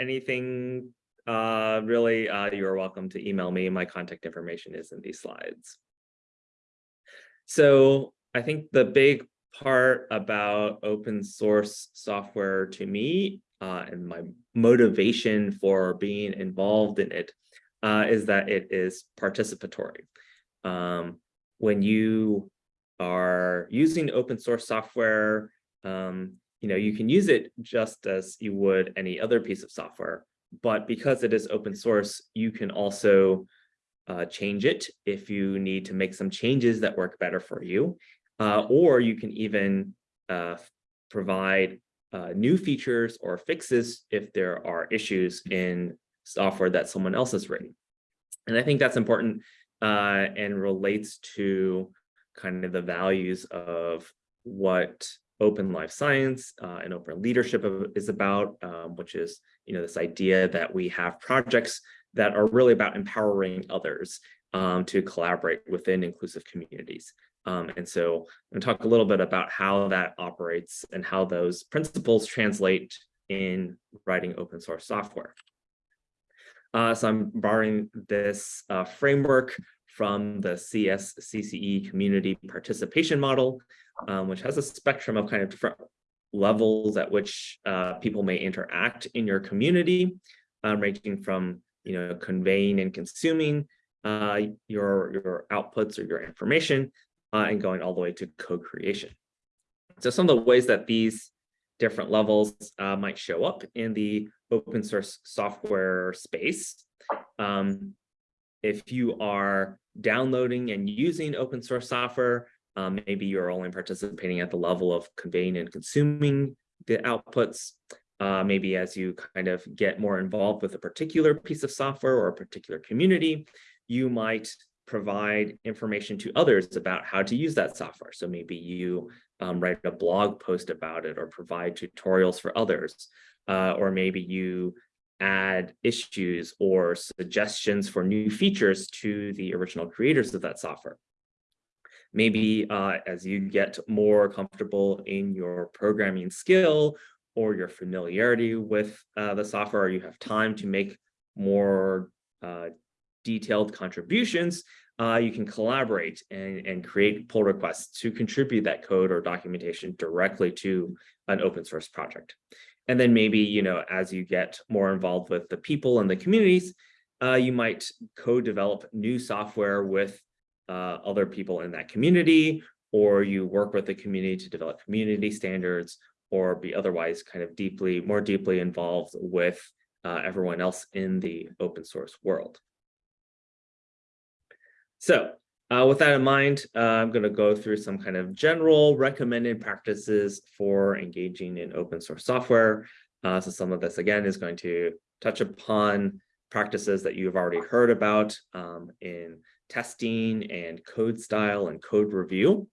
anything uh, really, uh, you're welcome to email me. My contact information is in these slides. So I think the big part about open source software to me uh, and my motivation for being involved in it uh, is that it is participatory. Um, when you are using open source software, um, you know, you can use it just as you would any other piece of software, but because it is open source, you can also uh, change it if you need to make some changes that work better for you, uh, or you can even uh, provide uh, new features or fixes if there are issues in software that someone else has written. And I think that's important uh, and relates to kind of the values of what open life science uh, and open leadership is about, um, which is, you know, this idea that we have projects that are really about empowering others um, to collaborate within inclusive communities. Um, and so I'm going to talk a little bit about how that operates and how those principles translate in writing open source software. Uh, so I'm borrowing this uh, framework from the CSCCE community participation model, um, which has a spectrum of kind of different levels at which uh, people may interact in your community, um, ranging from you know conveying and consuming uh, your your outputs or your information, uh, and going all the way to co-creation. So some of the ways that these different levels uh, might show up in the open source software space. Um, if you are downloading and using open source software, um, maybe you're only participating at the level of conveying and consuming the outputs. Uh, maybe as you kind of get more involved with a particular piece of software or a particular community, you might provide information to others about how to use that software. So maybe you um, write a blog post about it or provide tutorials for others. Uh, or maybe you add issues or suggestions for new features to the original creators of that software. Maybe uh, as you get more comfortable in your programming skill or your familiarity with uh, the software, or you have time to make more uh, detailed contributions, uh, you can collaborate and, and create pull requests to contribute that code or documentation directly to an open source project. And then maybe, you know, as you get more involved with the people and the communities, uh, you might co-develop new software with uh, other people in that community, or you work with the community to develop community standards, or be otherwise kind of deeply, more deeply involved with uh, everyone else in the open source world. So uh, with that in mind, uh, I'm going to go through some kind of general recommended practices for engaging in open source software. Uh, so some of this, again, is going to touch upon practices that you've already heard about um, in testing and code style and code review.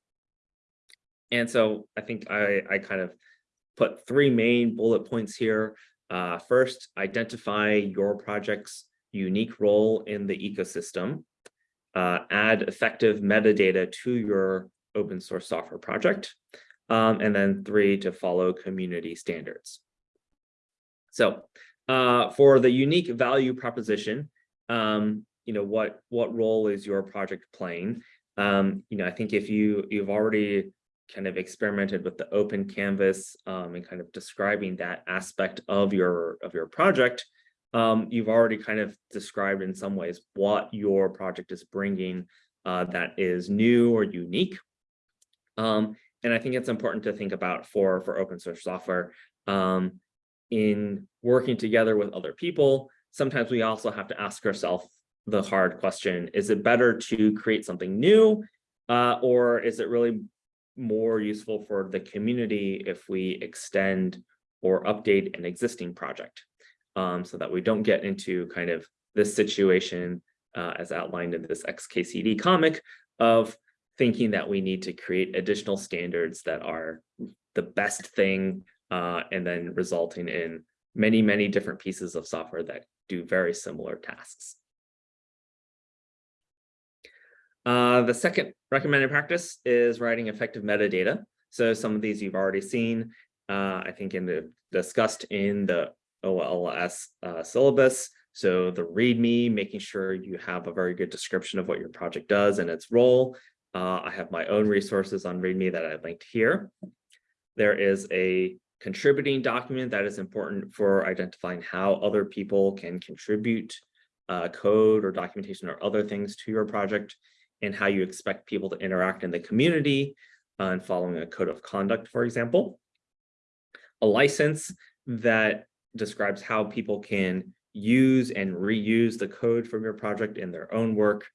And so I think I, I kind of put three main bullet points here. Uh, first, identify your project's unique role in the ecosystem uh, add effective metadata to your open source software project. Um, and then three, to follow community standards. So uh, for the unique value proposition, um, you know, what what role is your project playing? Um, you know, I think if you you've already kind of experimented with the open canvas um, and kind of describing that aspect of your of your project, um, you've already kind of described in some ways what your project is bringing uh, that is new or unique. Um, and I think it's important to think about for, for open source software um, in working together with other people. Sometimes we also have to ask ourselves the hard question, is it better to create something new uh, or is it really more useful for the community if we extend or update an existing project um, so that we don't get into kind of this situation uh, as outlined in this XKCD comic of thinking that we need to create additional standards that are the best thing uh, and then resulting in many, many different pieces of software that do very similar tasks. Uh, the second recommended practice is writing effective metadata. So some of these you've already seen, uh, I think in the discussed in the OLS uh, syllabus. So the README, making sure you have a very good description of what your project does and its role. Uh, I have my own resources on README that I've linked here. There is a contributing document that is important for identifying how other people can contribute uh, code or documentation or other things to your project and how you expect people to interact in the community uh, and following a code of conduct, for example. A license that describes how people can use and reuse the code from your project in their own work.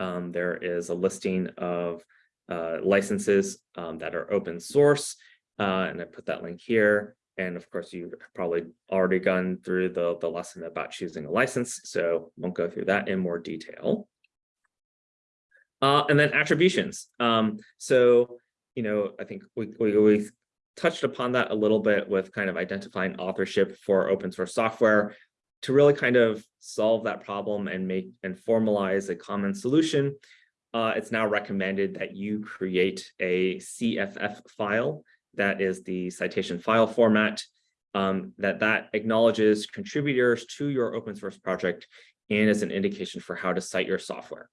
Um, there is a listing of uh, licenses um, that are open source, uh, and I put that link here. And of course, you've probably already gone through the, the lesson about choosing a license, so won't go through that in more detail. Uh, and then attributions. Um, so, you know, I think we, we, we touched upon that a little bit with kind of identifying authorship for open source software to really kind of solve that problem and make and formalize a common solution. Uh, it's now recommended that you create a CFF file that is the citation file format um, that that acknowledges contributors to your open source project and is an indication for how to cite your software.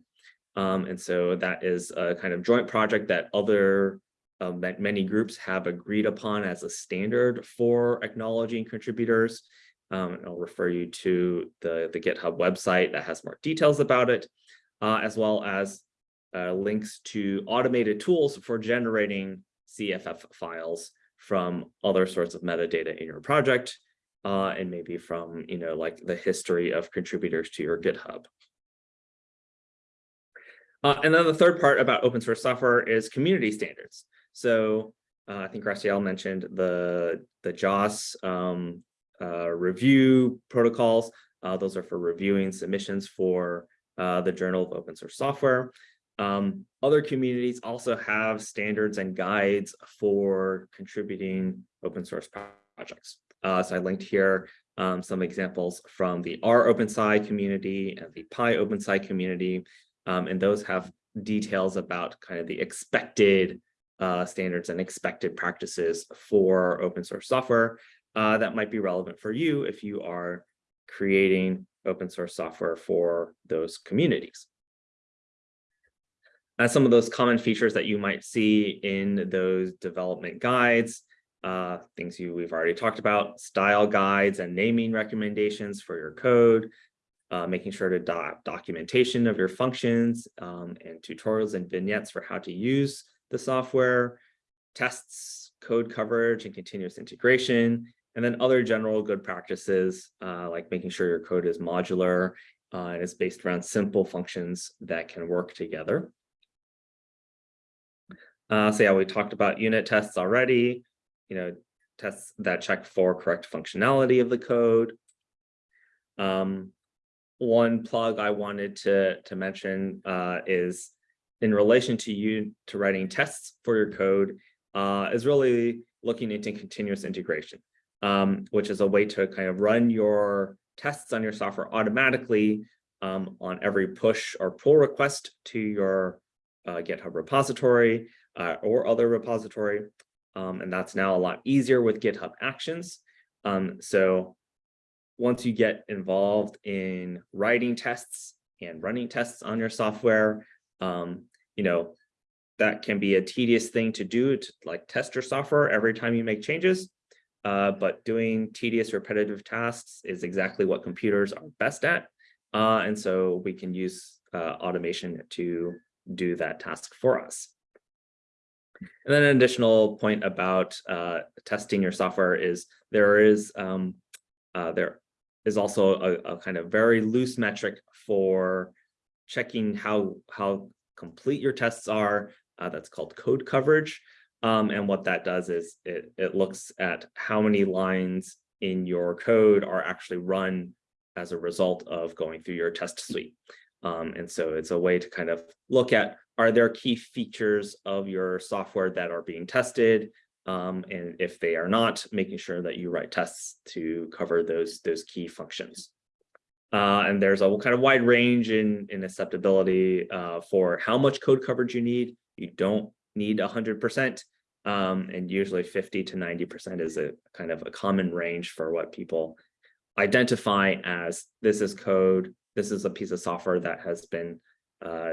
Um, and so that is a kind of joint project that other um, that many groups have agreed upon as a standard for acknowledging contributors. Um, and I'll refer you to the, the GitHub website that has more details about it, uh, as well as uh, links to automated tools for generating CFF files from other sorts of metadata in your project, uh, and maybe from, you know, like the history of contributors to your GitHub. Uh, and then the third part about open source software is community standards. So uh, I think Graciela mentioned the, the JOSS um, uh, review protocols. Uh, those are for reviewing submissions for uh, the Journal of Open Source Software. Um, other communities also have standards and guides for contributing open source projects. Uh, so I linked here um, some examples from the R OpenSci community and the pyOpenSci community. Um, and those have details about kind of the expected uh, standards and expected practices for open source software uh, that might be relevant for you if you are creating open source software for those communities. Uh, some of those common features that you might see in those development guides, uh, things you we've already talked about, style guides and naming recommendations for your code, uh, making sure to doc documentation of your functions um, and tutorials and vignettes for how to use the software, tests, code coverage, and continuous integration, and then other general good practices, uh, like making sure your code is modular uh, and is based around simple functions that can work together. Uh, so yeah, we talked about unit tests already, you know, tests that check for correct functionality of the code. Um, one plug I wanted to, to mention uh, is in relation to you to writing tests for your code uh, is really looking into continuous integration, um, which is a way to kind of run your tests on your software automatically um, on every push or pull request to your uh, GitHub repository uh, or other repository. Um, and that's now a lot easier with GitHub Actions. Um, so once you get involved in writing tests and running tests on your software. Um, you know, that can be a tedious thing to do to like test your software every time you make changes. Uh, but doing tedious repetitive tasks is exactly what computers are best at. Uh, and so we can use uh, automation to do that task for us. And then an additional point about uh, testing your software is there is um, uh, there is also a, a, kind of very loose metric for checking how how complete your tests are. Uh, that's called code coverage. Um, and what that does is it, it looks at how many lines in your code are actually run as a result of going through your test suite. Um, and so it's a way to kind of look at, are there key features of your software that are being tested? Um, and if they are not, making sure that you write tests to cover those, those key functions. Uh, and there's a kind of wide range in, in acceptability uh, for how much code coverage you need. You don't need 100%, um, and usually 50 to 90% is a kind of a common range for what people identify as this is code, this is a piece of software that has been uh,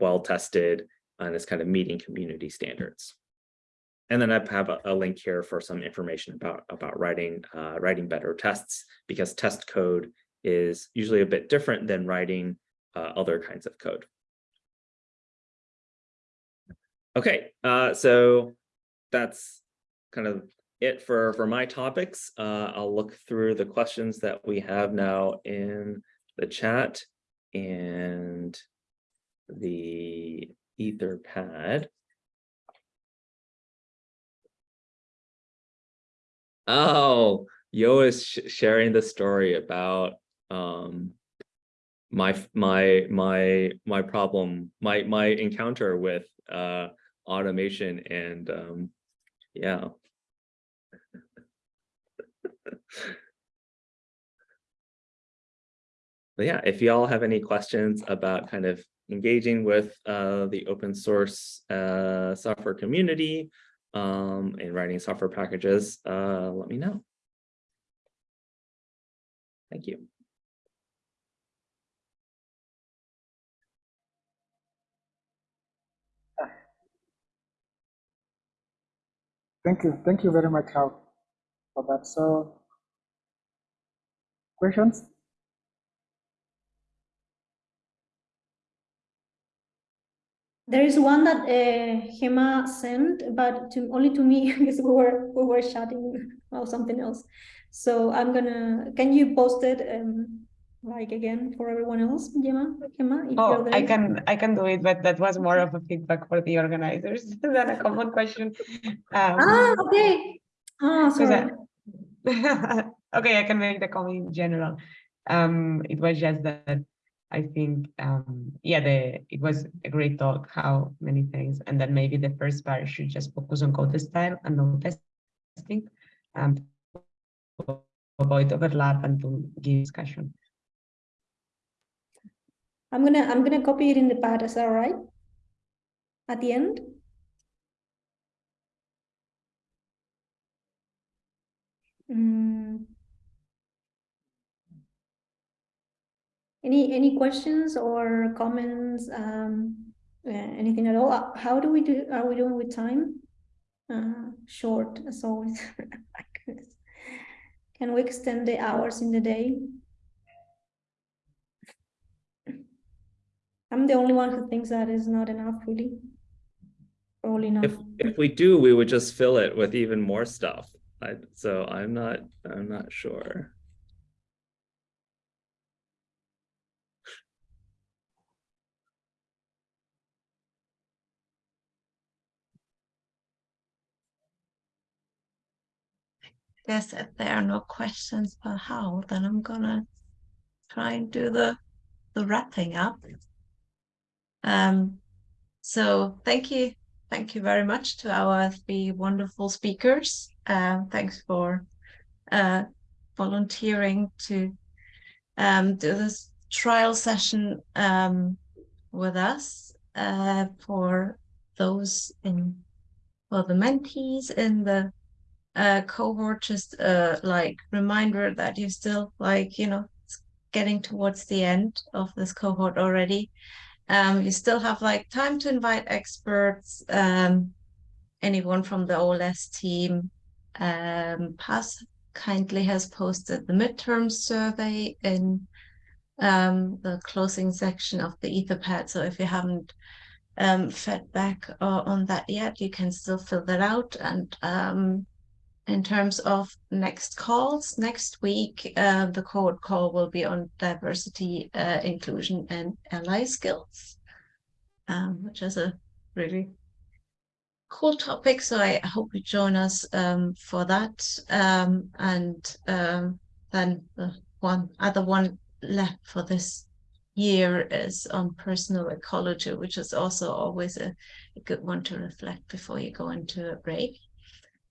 well tested and is kind of meeting community standards. And then I have a, a, link here for some information about, about writing, uh, writing better tests because test code is usually a bit different than writing uh, other kinds of code. Okay, uh, so that's kind of it for, for my topics. Uh, I'll look through the questions that we have now in the chat and the Etherpad. Oh, Yo is sh sharing the story about um, my my my my problem, my my encounter with uh, automation and um, yeah. but yeah, if y'all have any questions about kind of engaging with uh, the open source uh, software community um, and writing software packages, uh, let me know. Thank you. Thank you. Thank you very much, Hao, for that. So, questions? There is one that uh, Hema sent, but to, only to me because we were we were chatting about something else. So I'm gonna. Can you post it um, like again for everyone else, Gemma? Gemma, oh, I can I can do it, but that was more of a feedback for the organizers than a common question. Um, ah, okay. Oh, sorry. I, okay, I can make the comment in general. Um, it was just that I think, um, yeah, the it was a great talk, how many things, and then maybe the first part should just focus on code style and no testing, um, to avoid overlap and to give discussion. I'm gonna I'm gonna copy it in the pad. Is that all right? At the end. Mm. Any any questions or comments? Um, uh, anything at all? Uh, how do we do? Are we doing with time? Uh, short as always. Can we extend the hours in the day? I'm the only one who thinks that is not enough, really. Probably not. If if we do, we would just fill it with even more stuff. I, so I'm not I'm not sure. guess if there are no questions for Hao, then I'm gonna try and do the the wrapping up. Um, so thank you, thank you very much to our three wonderful speakers. Uh, thanks for uh, volunteering to um, do this trial session um, with us uh, for those in, well, the mentees in the uh, cohort, just uh, like reminder that you're still like, you know, getting towards the end of this cohort already. Um, you still have like time to invite experts, um, anyone from the OLS team. Um, kindly has posted the midterm survey in um, the closing section of the Etherpad. So if you haven't um, fed back uh, on that yet, you can still fill that out. And um, in terms of next calls, next week, uh, the code call will be on diversity, uh, inclusion, and ally skills, um, which is a really cool topic. So I hope you join us um, for that. Um, and um, then the one other one left for this year is on personal ecology, which is also always a, a good one to reflect before you go into a break.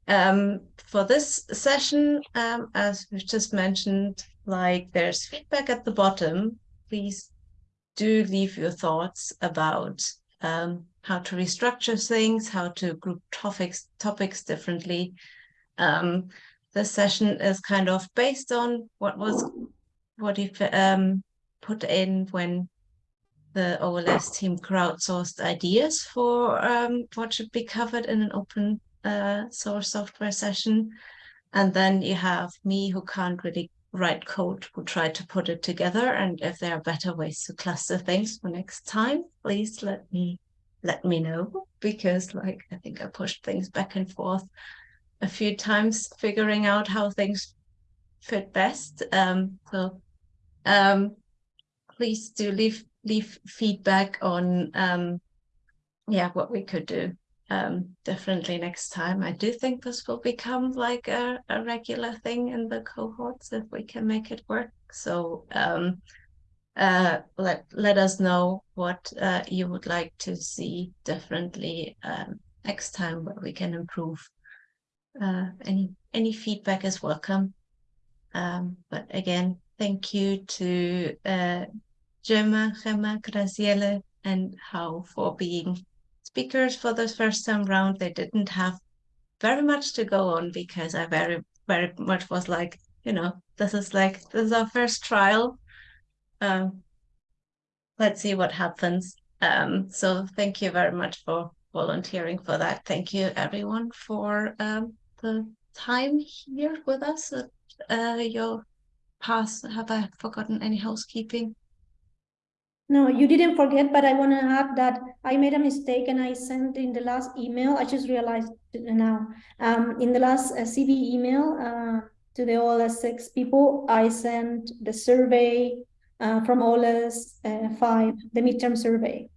Um, for this session, um, as we've just mentioned, like there's feedback at the bottom. Please do leave your thoughts about um, how to restructure things, how to group topics topics differently. Um, this session is kind of based on what was what you um, put in when the OLS team crowdsourced ideas for um, what should be covered in an open uh, source software session. And then you have me who can't really write code who try to put it together. And if there are better ways to cluster things for next time, please let me let me know because like I think I pushed things back and forth a few times figuring out how things fit best. Um, so um, please do leave leave feedback on um, yeah what we could do um, differently next time. I do think this will become like a, a regular thing in the cohorts if we can make it work. So um, uh, let let us know what uh, you would like to see differently um, next time where we can improve. Uh, any any feedback is welcome. Um, but again, Thank you to uh, Gemma, Gemma, Graciela, and Hao for being speakers for this first time round. They didn't have very much to go on because I very, very much was like, you know, this is like, this is our first trial. Um, let's see what happens. Um, so thank you very much for volunteering for that. Thank you everyone for um, the time here with us. Uh, your pass. Have I forgotten any housekeeping? No, you didn't forget, but I want to add that I made a mistake and I sent in the last email. I just realized now. Um, in the last uh, CB email uh, to the OLS six people, I sent the survey uh, from OLS uh, five, the midterm survey.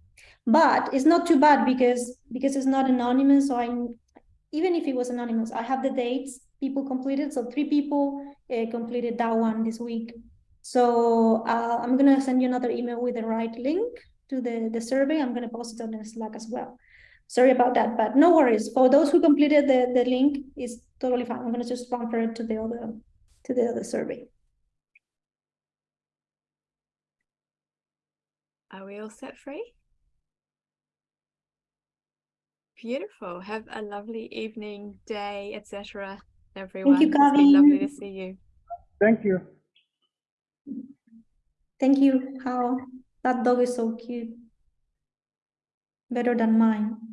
But it's not too bad because because it's not anonymous. So I, even if it was anonymous, I have the dates people completed. So three people uh, completed that one this week. So uh, I'm going to send you another email with the right link to the, the survey. I'm going to post it on the Slack as well. Sorry about that, but no worries. For those who completed the, the link, is totally fine. I'm going to just transfer it to the other to the other survey. Are we all set free? Beautiful. Have a lovely evening, day, etc everyone. Thank you, It's been lovely to see you. Thank you. Thank you. How that dog is so cute. Better than mine.